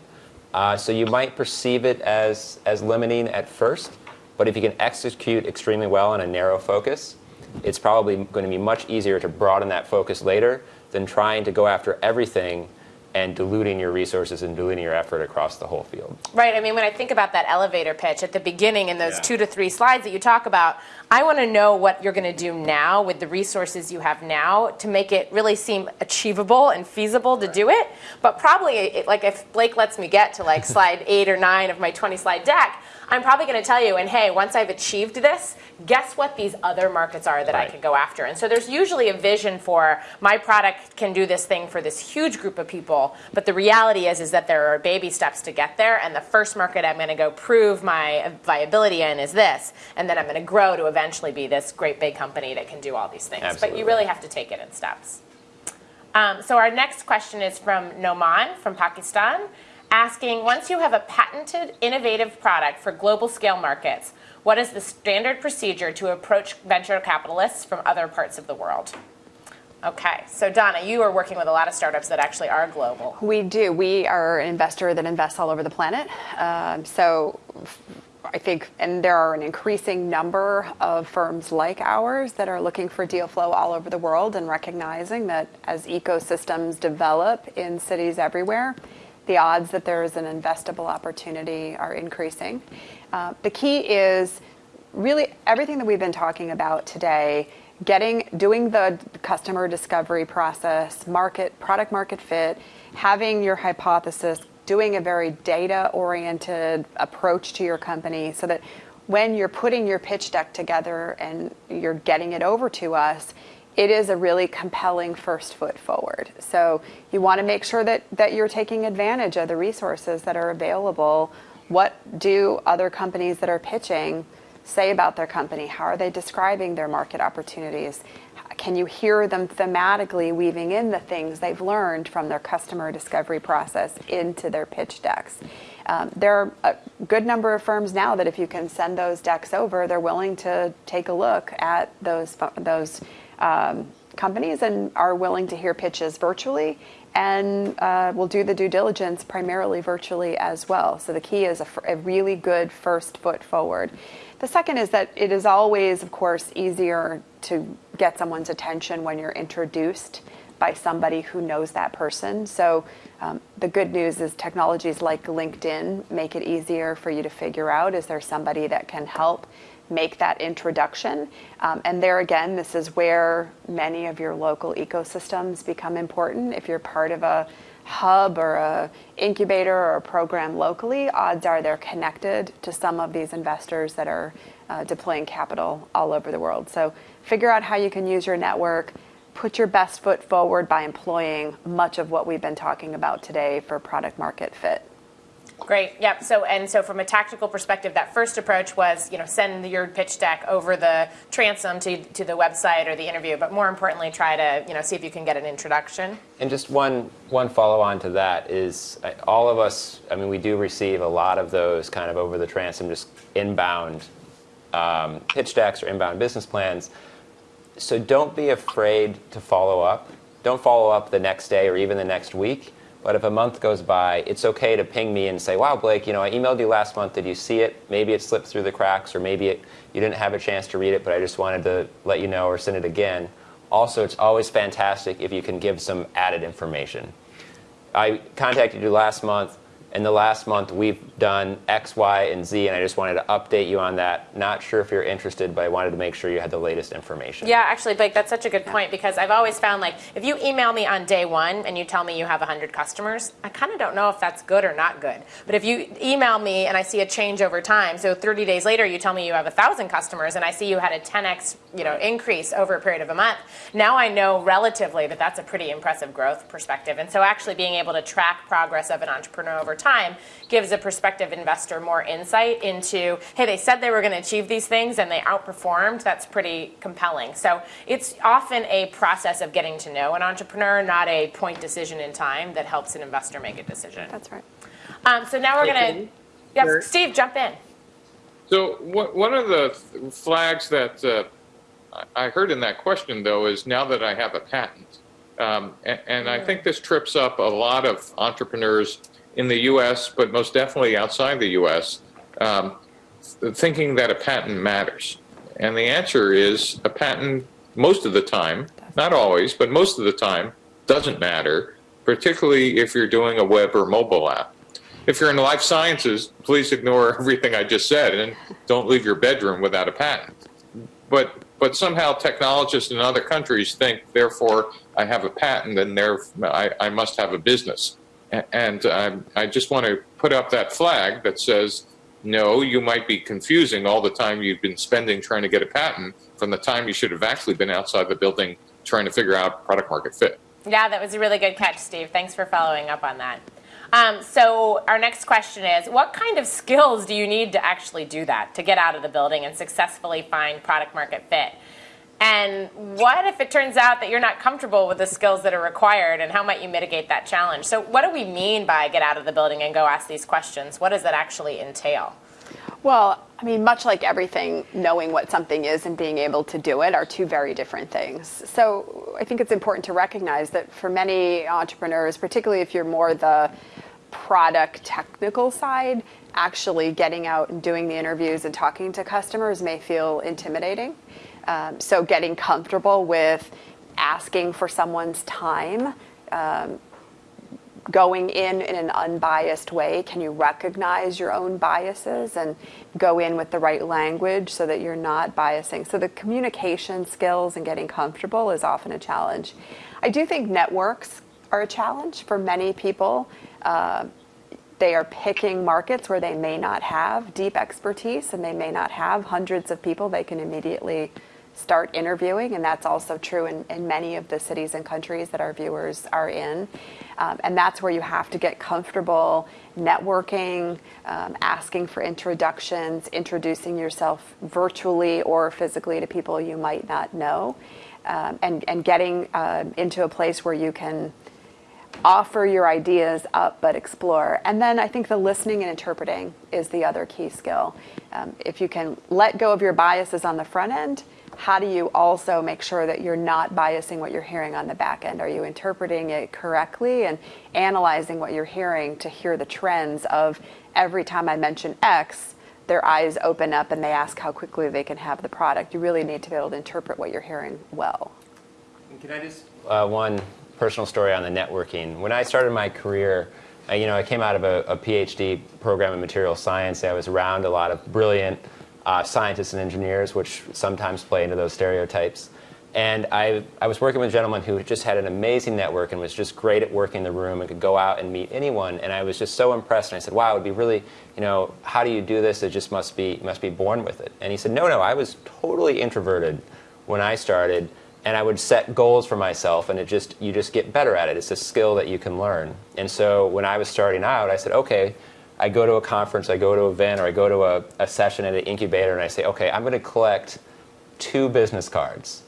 Uh, so you might perceive it as, as limiting at first, but if you can execute extremely well on a narrow focus, it's probably going to be much easier to broaden that focus later than trying to go after everything and diluting your resources and diluting your effort across the whole field. Right. I mean, when I think about that elevator pitch at the beginning in those Yeah. two to three slides that you talk about, I want to know what you're going to do now with the resources you have now to make it really seem achievable and feasible to do it. But probably, it, like if Blake lets me get to like [LAUGHS] slide eight or nine of my 20 slide deck, I'm probably going to tell you, and hey, once I've achieved this, guess what these other markets are that I Right. can go after. And so there's usually a vision for my product can do this thing for this huge group of people, but the reality is is that there are baby steps to get there. And the first market I'm going to go prove my viability in is this, and then I'm going to grow to eventually be this great big company that can do all these things. But you really have to take it in steps. Um, so our next question is from Noman from Pakistan, asking, once you have a patented, innovative product for global scale markets, what is the standard procedure to approach venture capitalists from other parts of the world? Okay, so Donna, you are working with a lot of startups that actually are global. We do. We are an investor that invests all over the planet. Um, so I think, and there are an increasing number of firms like ours that are looking for deal flow all over the world and recognizing that as ecosystems develop in cities everywhere, the odds that there is an investable opportunity are increasing. Uh, the key is really everything that we've been talking about today getting doing the customer discovery process market product market fit having your hypothesis doing a very data oriented approach to your company so that when you're putting your pitch deck together and you're getting it over to us it is a really compelling first foot forward. So you want to make sure that, that you're taking advantage of the resources that are available. What do other companies that are pitching say about their company? How are they describing their market opportunities? Can you hear them thematically weaving in the things they've learned from their customer discovery process into their pitch decks? Um, there are a good number of firms now that if you can send those decks over, they're willing to take a look at those those um, companies and are willing to hear pitches virtually and uh, will do the due diligence primarily virtually as well. So the key is a really good first foot forward. The second is that it is always, of course, easier to get someone's attention when you're introduced by somebody who knows that person. So um, the good news is technologies like LinkedIn make it easier for you to figure out is there somebody that can help make that introduction. Um, and there again, this is where many of your local ecosystems become important. If you're part of a hub or a incubator or a program locally, odds are they're connected to some of these investors that are uh, deploying capital all over the world. So figure out how you can use your network. Put your best foot forward by employing much of what we've been talking about today for product market fit. Great. Yep. So and so from a tactical perspective, that first approach was you know send your pitch deck over the transom to, to the website or the interview, but more importantly, try to you know see if you can get an introduction. And just one one follow on to that is uh, all of us. I mean, we do receive a lot of those kind of over the transom, just inbound um, pitch decks or inbound business plans. So don't be afraid to follow up. Don't follow up the next day or even the next week. But if a month goes by, it's okay to ping me and say, "Wow, Blake, you know, I emailed you last month. Did you see it? Maybe it slipped through the cracks, or maybe it, you didn't have a chance to read it, but I just wanted to let you know or send it again." Also, it's always fantastic if you can give some added information. I contacted you last month. In the last month, we've done X, Y, and Z, and I just wanted to update you on that. Not sure if you're interested, but I wanted to make sure you had the latest information. Yeah, actually, Blake, that's such a good point because I've always found like if you email me on day one and you tell me you have 100 customers, I kind of don't know if that's good or not good. But if you email me and I see a change over time, so 30 days later you tell me you have 1,000 customers and I see you had a 10x you know increase over a period of a month, now I know relatively that that's a pretty impressive growth perspective. And so actually being able to track progress of an entrepreneur over time gives a prospective investor more insight into, hey, they said they were going to achieve these things and they outperformed. That's pretty compelling. So it's often a process of getting to know an entrepreneur, not a point decision in time that helps an investor make a decision. That's right. Um, so now we're going to, Katie? yep, Sure. Steve, jump in. So wha- one of the flags that uh, I I heard in that question, though, is now that I have a patent. Um, and, and I think this trips up a lot of entrepreneurs in the U.S., but most definitely outside the U.S., um, thinking that a patent matters. And the answer is a patent, most of the time, not always, but most of the time, doesn't matter particularly if you're doing a web or mobile app. If you're in life sciences, please ignore [LAUGHS] everything I just said and don't leave your bedroom without a patent. But but somehow technologists in other countries think, therefore, I have a patent and there I, I must have a business. And um, I just want to put up that flag that says, no, you might be confusing all the time you've been spending trying to get a patent from the time you should have actually been outside the building trying to figure out product market fit. Yeah, that was a really good catch, Steve. Thanks for following up on that. Um, so our next question is, what kind of skills do you need to actually do that, to get out of the building and successfully find product market fit? And what if it turns out that you're not comfortable with the skills that are required and how might you mitigate that challenge? So what do we mean by get out of the building and go ask these questions? What does that actually entail? Well, I mean, much like everything, knowing what something is and being able to do it are two very different things. So I think it's important to recognize that for many entrepreneurs, particularly if you're more the product technical side, actually getting out and doing the interviews and talking to customers may feel intimidating. Um, so getting comfortable with asking for someone's time, um, going in in an unbiased way. Can you recognize your own biases and go in with the right language so that you're not biasing? So the communication skills and getting comfortable is often a challenge. I do think networks are a challenge for many people. Uh, they are picking markets where they may not have deep expertise and they may not have hundreds of people they can immediately start interviewing, and that's also true in, in many of the cities and countries that our viewers are in. Um, and that's where you have to get comfortable networking, um, asking for introductions, introducing yourself virtually or physically to people you might not know, um, and, and getting uh, into a place where you can offer your ideas up but explore. And then I think the listening and interpreting is the other key skill. Um, if you can let go of your biases on the front end, how do you also make sure that you're not biasing what you're hearing on the back end? Are you interpreting it correctly and analyzing what you're hearing to hear the trends of every time I mention X, their eyes open up and they ask how quickly they can have the product? You really need to be able to interpret what you're hearing well. Can I just uh, one personal story on the networking? When I started my career, I, you know, I came out of a, a PhD program in material science. I was around a lot of brilliant uh, scientists and engineers, which sometimes play into those stereotypes. And I, I was working with a gentleman who just had an amazing network and was just great at working the room and could go out and meet anyone. And I was just so impressed. And I said, wow, it would be really, you know, how do you do this? It just must be, must be born with it. And he said, no, no, I was totally introverted when I started. And I would set goals for myself, and it just you just get better at it. It's a skill that you can learn. And so when I was starting out, I said, okay, I go to a conference, I go to an event, or I go to a, a session at an incubator, and I say, okay, I'm going to collect two business cards.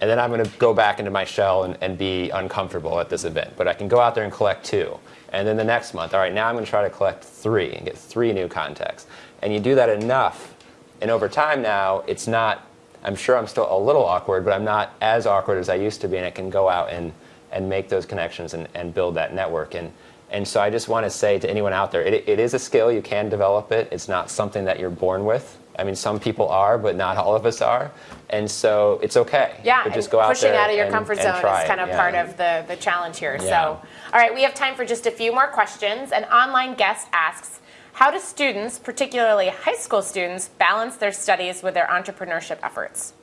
And then I'm going to go back into my shell and, and be uncomfortable at this event. But I can go out there and collect two. And then the next month, all right, now I'm going to try to collect three and get three new contacts. And you do that enough, and over time now, it's not, I'm sure I'm still a little awkward, but I'm not as awkward as I used to be, and I can go out and, and make those connections and, and build that network. And and so I just want to say to anyone out there, it, it is a skill, you can develop it. It's not something that you're born with. I mean, some people are, but not all of us are. And so it's okay. Yeah, to just go out pushing out of your and, comfort zone is kind of yeah. part of the, the challenge here. Yeah. So, all right, we have time for just a few more questions. An online guest asks, how do students, particularly high school students, balance their studies with their entrepreneurship efforts?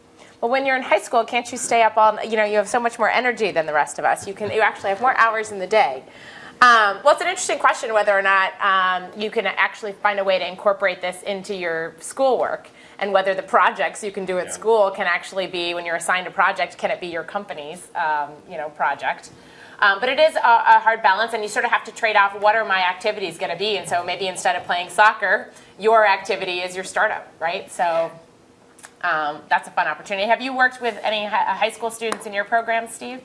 Well, when you're in high school, can't you stay up all, you know, you have so much more energy than the rest of us. You can, you actually have more hours in the day. Um, well, it's an interesting question whether or not um, you can actually find a way to incorporate this into your schoolwork and whether the projects you can do at Yeah. school can actually be, when you're assigned a project, can it be your company's, um, you know, project? Um, but it is a, a hard balance, and you sort of have to trade off what are my activities going to be. And so maybe instead of playing soccer, your activity is your startup, right? So um, that's a fun opportunity. Have you worked with any high school students in your program, Steve?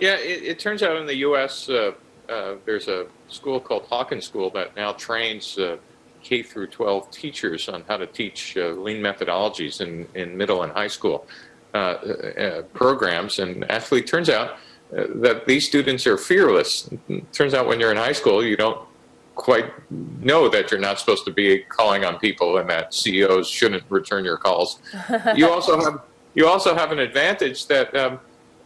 Yeah, it, it turns out in the U.S. Uh, uh, there's a school called Hawken School that now trains uh, K through 12 teachers on how to teach uh, lean methodologies in, in middle and high school uh, uh, programs. And actually, it turns out uh, that these students are fearless. It turns out when you're in high school, you don't quite know that you're not supposed to be calling on people and that CEOs shouldn't return your calls. [LAUGHS] you also have you also have an advantage that um,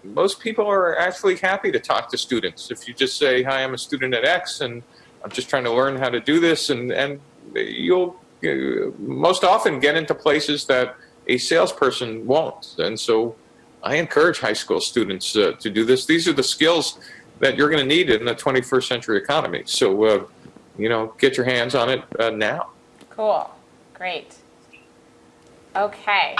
most people are actually happy to talk to students. If you just say, "Hi, I'm a student at X, and I'm just trying to learn how to do this," and and you'll uh, most often get into places that a salesperson won't. And so, I encourage high school students uh, to do this. These are the skills that you're going to need in the 21st century economy. So, uh, you know, get your hands on it uh, now. Cool. Great. Okay.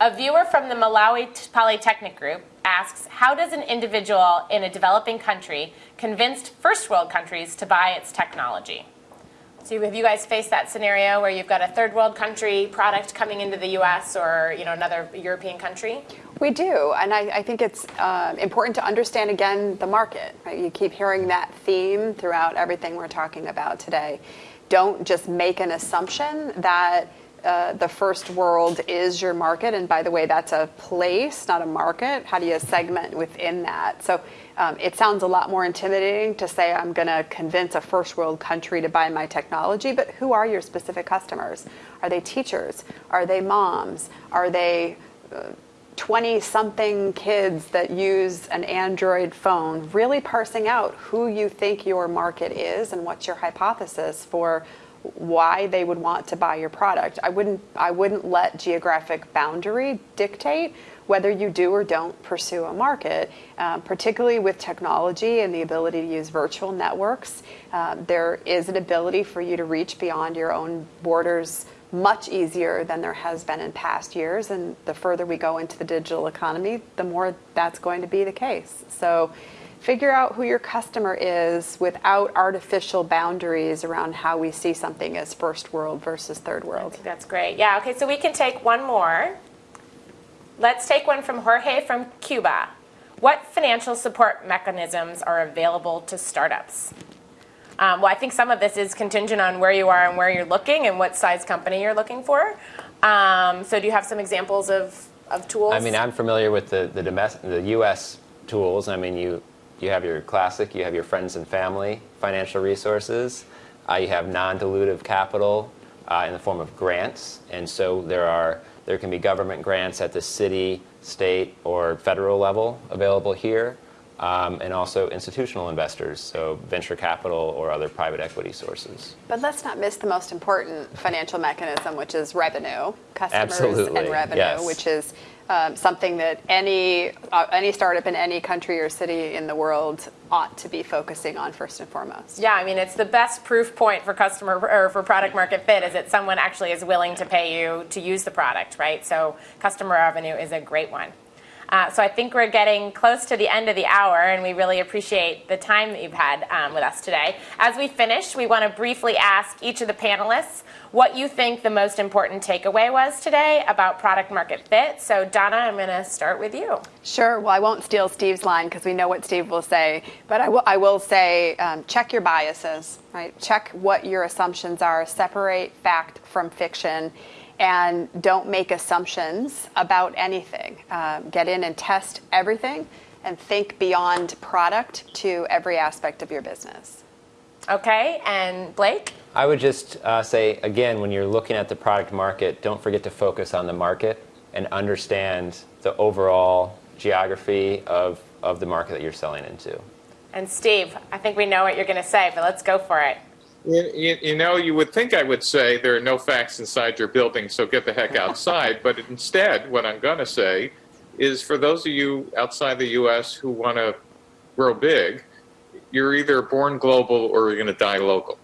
A viewer from the Malawi Polytechnic Group asks How does an individual in a developing country convince first world countries to buy its technology? So have you guys faced that scenario where you've got a third world country product coming into the U.S. or you know another European country? We do, and I, I think it's uh, important to understand again the market. Right? You keep hearing that theme throughout everything we're talking about today. Don't just make an assumption that uh, the first world is your market. And by the way, that's a place, not a market. How do you segment within that? So um, it sounds a lot more intimidating to say I'm going to convince a first world country to buy my technology, but who are your specific customers? Are they teachers? Are they moms? Are they 20 uh, something kids that use an Android phone? Really parsing out who you think your market is and what's your hypothesis for why they would want to buy your product. I wouldn't I wouldn't let geographic boundary dictate whether you do or don't pursue a market, um, particularly with technology and the ability to use virtual networks. Uh, there is an ability for you to reach beyond your own borders much easier than there has been in past years. And the further we go into the digital economy, the more that's going to be the case. So figure out who your customer is without artificial boundaries around how we see something as first world versus third world. that's great. Yeah, okay, so we can take one more. Let's take one from Jorge from Cuba. What financial support mechanisms are available to startups? Um, well, I think some of this is contingent on where you are and where you're looking and what size company you're looking for. Um, so, do you have some examples of, of tools? I mean, I'm familiar with the the, domestic, the U.S. tools. I mean, you you have your classic, you have your friends and family financial resources, uh, you have non-dilutive capital uh, in the form of grants, and so there are there can be government grants at the city, state, or federal level available here, um, and also institutional investors, so venture capital or other private equity sources. But let's not miss the most important financial mechanism, which is revenue, customers Absolutely. and revenue, yes. which is um, something that any uh, any startup in any country or city in the world ought to be focusing on first and foremost. Yeah, I mean it's the best proof point for customer or for product market fit is that someone actually is willing to pay you to use the product, right? So customer revenue is a great one. Uh, so I think we're getting close to the end of the hour, and we really appreciate the time that you've had um, with us today. As we finish, we want to briefly ask each of the panelists what you think the most important takeaway was today about product market fit. So, Donna, I'm going to start with you. Sure. Well, I won't steal Steve's line because we know what Steve will say, but I will, I will say um, check your biases, right? Check what your assumptions are, separate fact from fiction and don't make assumptions about anything. Um, get in and test everything and think beyond product to every aspect of your business. Okay, and Blake? I would just uh, say, again, when you're looking at the product market, don't forget to focus on the market and understand the overall geography of, of the market that you're selling into. And Steve, I think we know what you're going to say, but let's go for it. You, you, know, you would think I would say there are no facts inside your building, so get the heck outside. but instead, what I'm going to say is for those of you outside the U.S. who want to grow big, you're either born global or you're going to die local.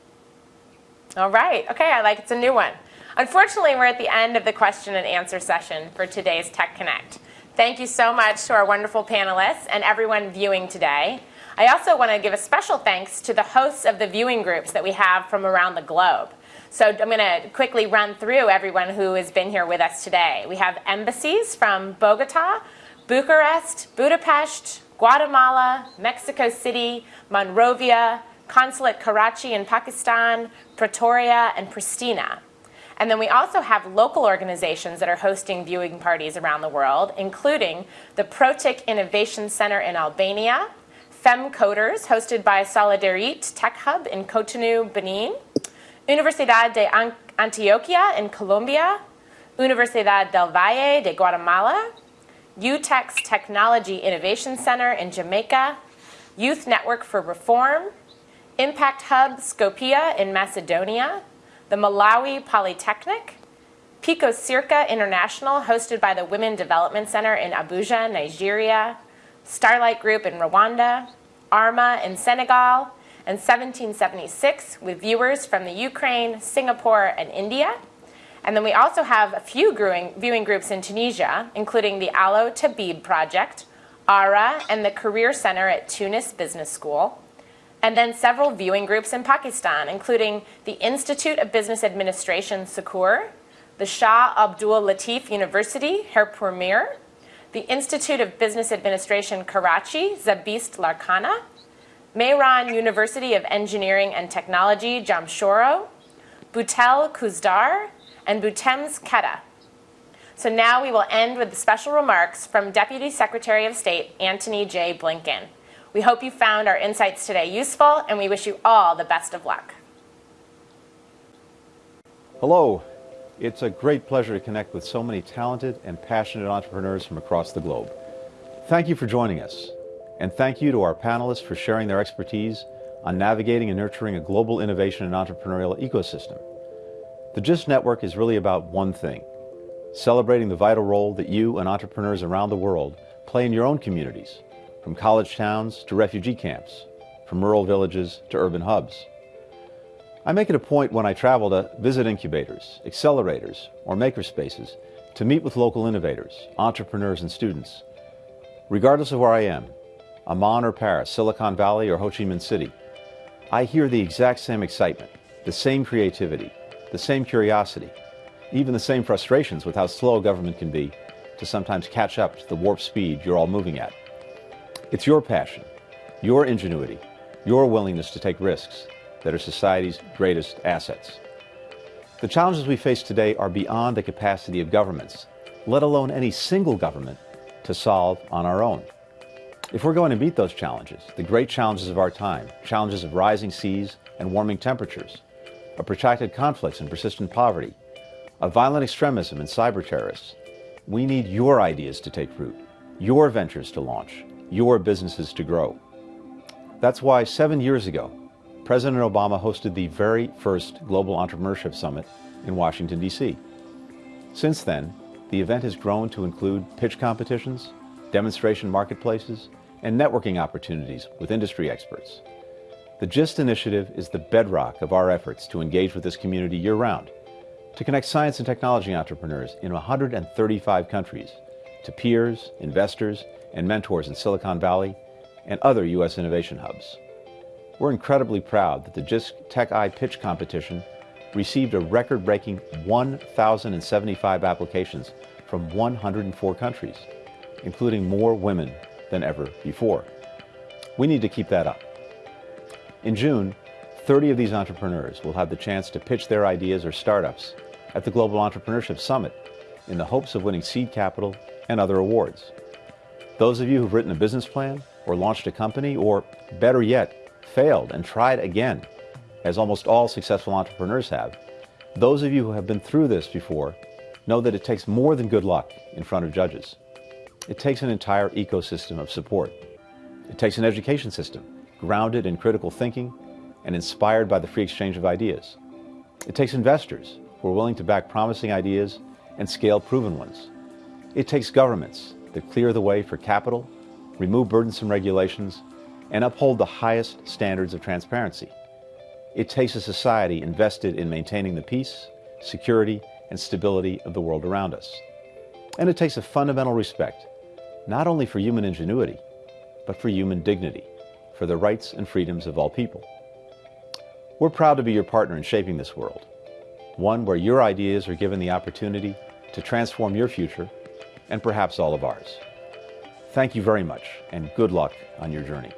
All right. Okay, I like it's a new one. Unfortunately, we're at the end of the question and answer session for today's Tech Connect. Thank you so much to our wonderful panelists and everyone viewing today. I also want to give a special thanks to the hosts of the viewing groups that we have from around the globe. So I'm going to quickly run through everyone who has been here with us today. We have embassies from Bogota, Bucharest, Budapest, Guatemala, Mexico City, Monrovia, Consulate Karachi in Pakistan, Pretoria, and Pristina. And then we also have local organizations that are hosting viewing parties around the world, including the Protik Innovation Center in Albania, FemCoders, hosted by Solidarit Tech Hub in Cotonou, Benin, Universidad de Antioquia in Colombia, Universidad del Valle de Guatemala, UTEX Technology Innovation Center in Jamaica, Youth Network for Reform, Impact Hub Skopje in Macedonia, the Malawi Polytechnic, Pico Circa International, hosted by the Women Development Center in Abuja, Nigeria, Starlight Group in Rwanda, ARMA in Senegal, and 1776 with viewers from the Ukraine, Singapore, and India. And then we also have a few viewing, groups in Tunisia, including the Allo Tabib Project, ARA, and the Career Center at Tunis Business School. And then several viewing groups in Pakistan, including the Institute of Business Administration, Sukkur, the Shah Abdul Latif University, Khairpur Mir, the Institute of Business Administration, Karachi, SZABIST Larkana, Mehran University of Engineering and Technology, Jamshoro, Boutel Khuzdar, and BUITEMS Quetta. So now we will end with the special remarks from Deputy Secretary of State Antony J. Blinken. We hope you found our insights today useful, and we wish you all the best of luck. Hello. It's a great pleasure to connect with so many talented and passionate entrepreneurs from across the globe. Thank you for joining us. And thank you to our panelists for sharing their expertise on navigating and nurturing a global innovation and entrepreneurial ecosystem. The GIST Network is really about one thing celebrating the vital role that you and entrepreneurs around the world play in your own communities, from college towns to refugee camps, from rural villages to urban hubs. I make it a point when I travel to visit incubators, accelerators, or makerspaces to meet with local innovators, entrepreneurs, and students. Regardless of where I am, Amman or Paris, Silicon Valley or Ho Chi Minh City, I hear the exact same excitement, the same creativity, the same curiosity, even the same frustrations with how slow government can be to sometimes catch up to the warp speed you're all moving at. It's your passion, your ingenuity, your willingness to take risks that are society's greatest assets. The challenges we face today are beyond the capacity of governments, let alone any single government, to solve on our own. If we're going to meet those challenges, the great challenges of our time, challenges of rising seas and warming temperatures, of protracted conflicts and persistent poverty, of violent extremism and cyber terrorists, we need your ideas to take root, your ventures to launch, your businesses to grow. That's why seven years ago, President Obama hosted the very first Global Entrepreneurship Summit in Washington, D.C. Since then, the event has grown to include pitch competitions, demonstration marketplaces, and networking opportunities with industry experts. The GIST initiative is the bedrock of our efforts to engage with this community year round, to connect science and technology entrepreneurs in 135 countries to peers, investors, and mentors in Silicon Valley and other U.S. innovation hubs. We're incredibly proud that the GIST Tech-I Pitch Competition received a record breaking 1,075 applications from 104 countries, including more women than ever before. We need to keep that up. In June, 30 of these entrepreneurs will have the chance to pitch their ideas or startups at the Global Entrepreneurship Summit in the hopes of winning seed capital and other awards. Those of you who've written a business plan or launched a company or, better yet, failed and tried again, as almost all successful entrepreneurs have, those of you who have been through this before know that it takes more than good luck in front of judges. It takes an entire ecosystem of support. It takes an education system grounded in critical thinking and inspired by the free exchange of ideas. It takes investors who are willing to back promising ideas and scale proven ones. It takes governments that clear the way for capital, remove burdensome regulations, and uphold the highest standards of transparency. It takes a society invested in maintaining the peace, security, and stability of the world around us. And it takes a fundamental respect, not only for human ingenuity, but for human dignity, for the rights and freedoms of all people. We're proud to be your partner in shaping this world, one where your ideas are given the opportunity to transform your future and perhaps all of ours. Thank you very much, and good luck on your journey.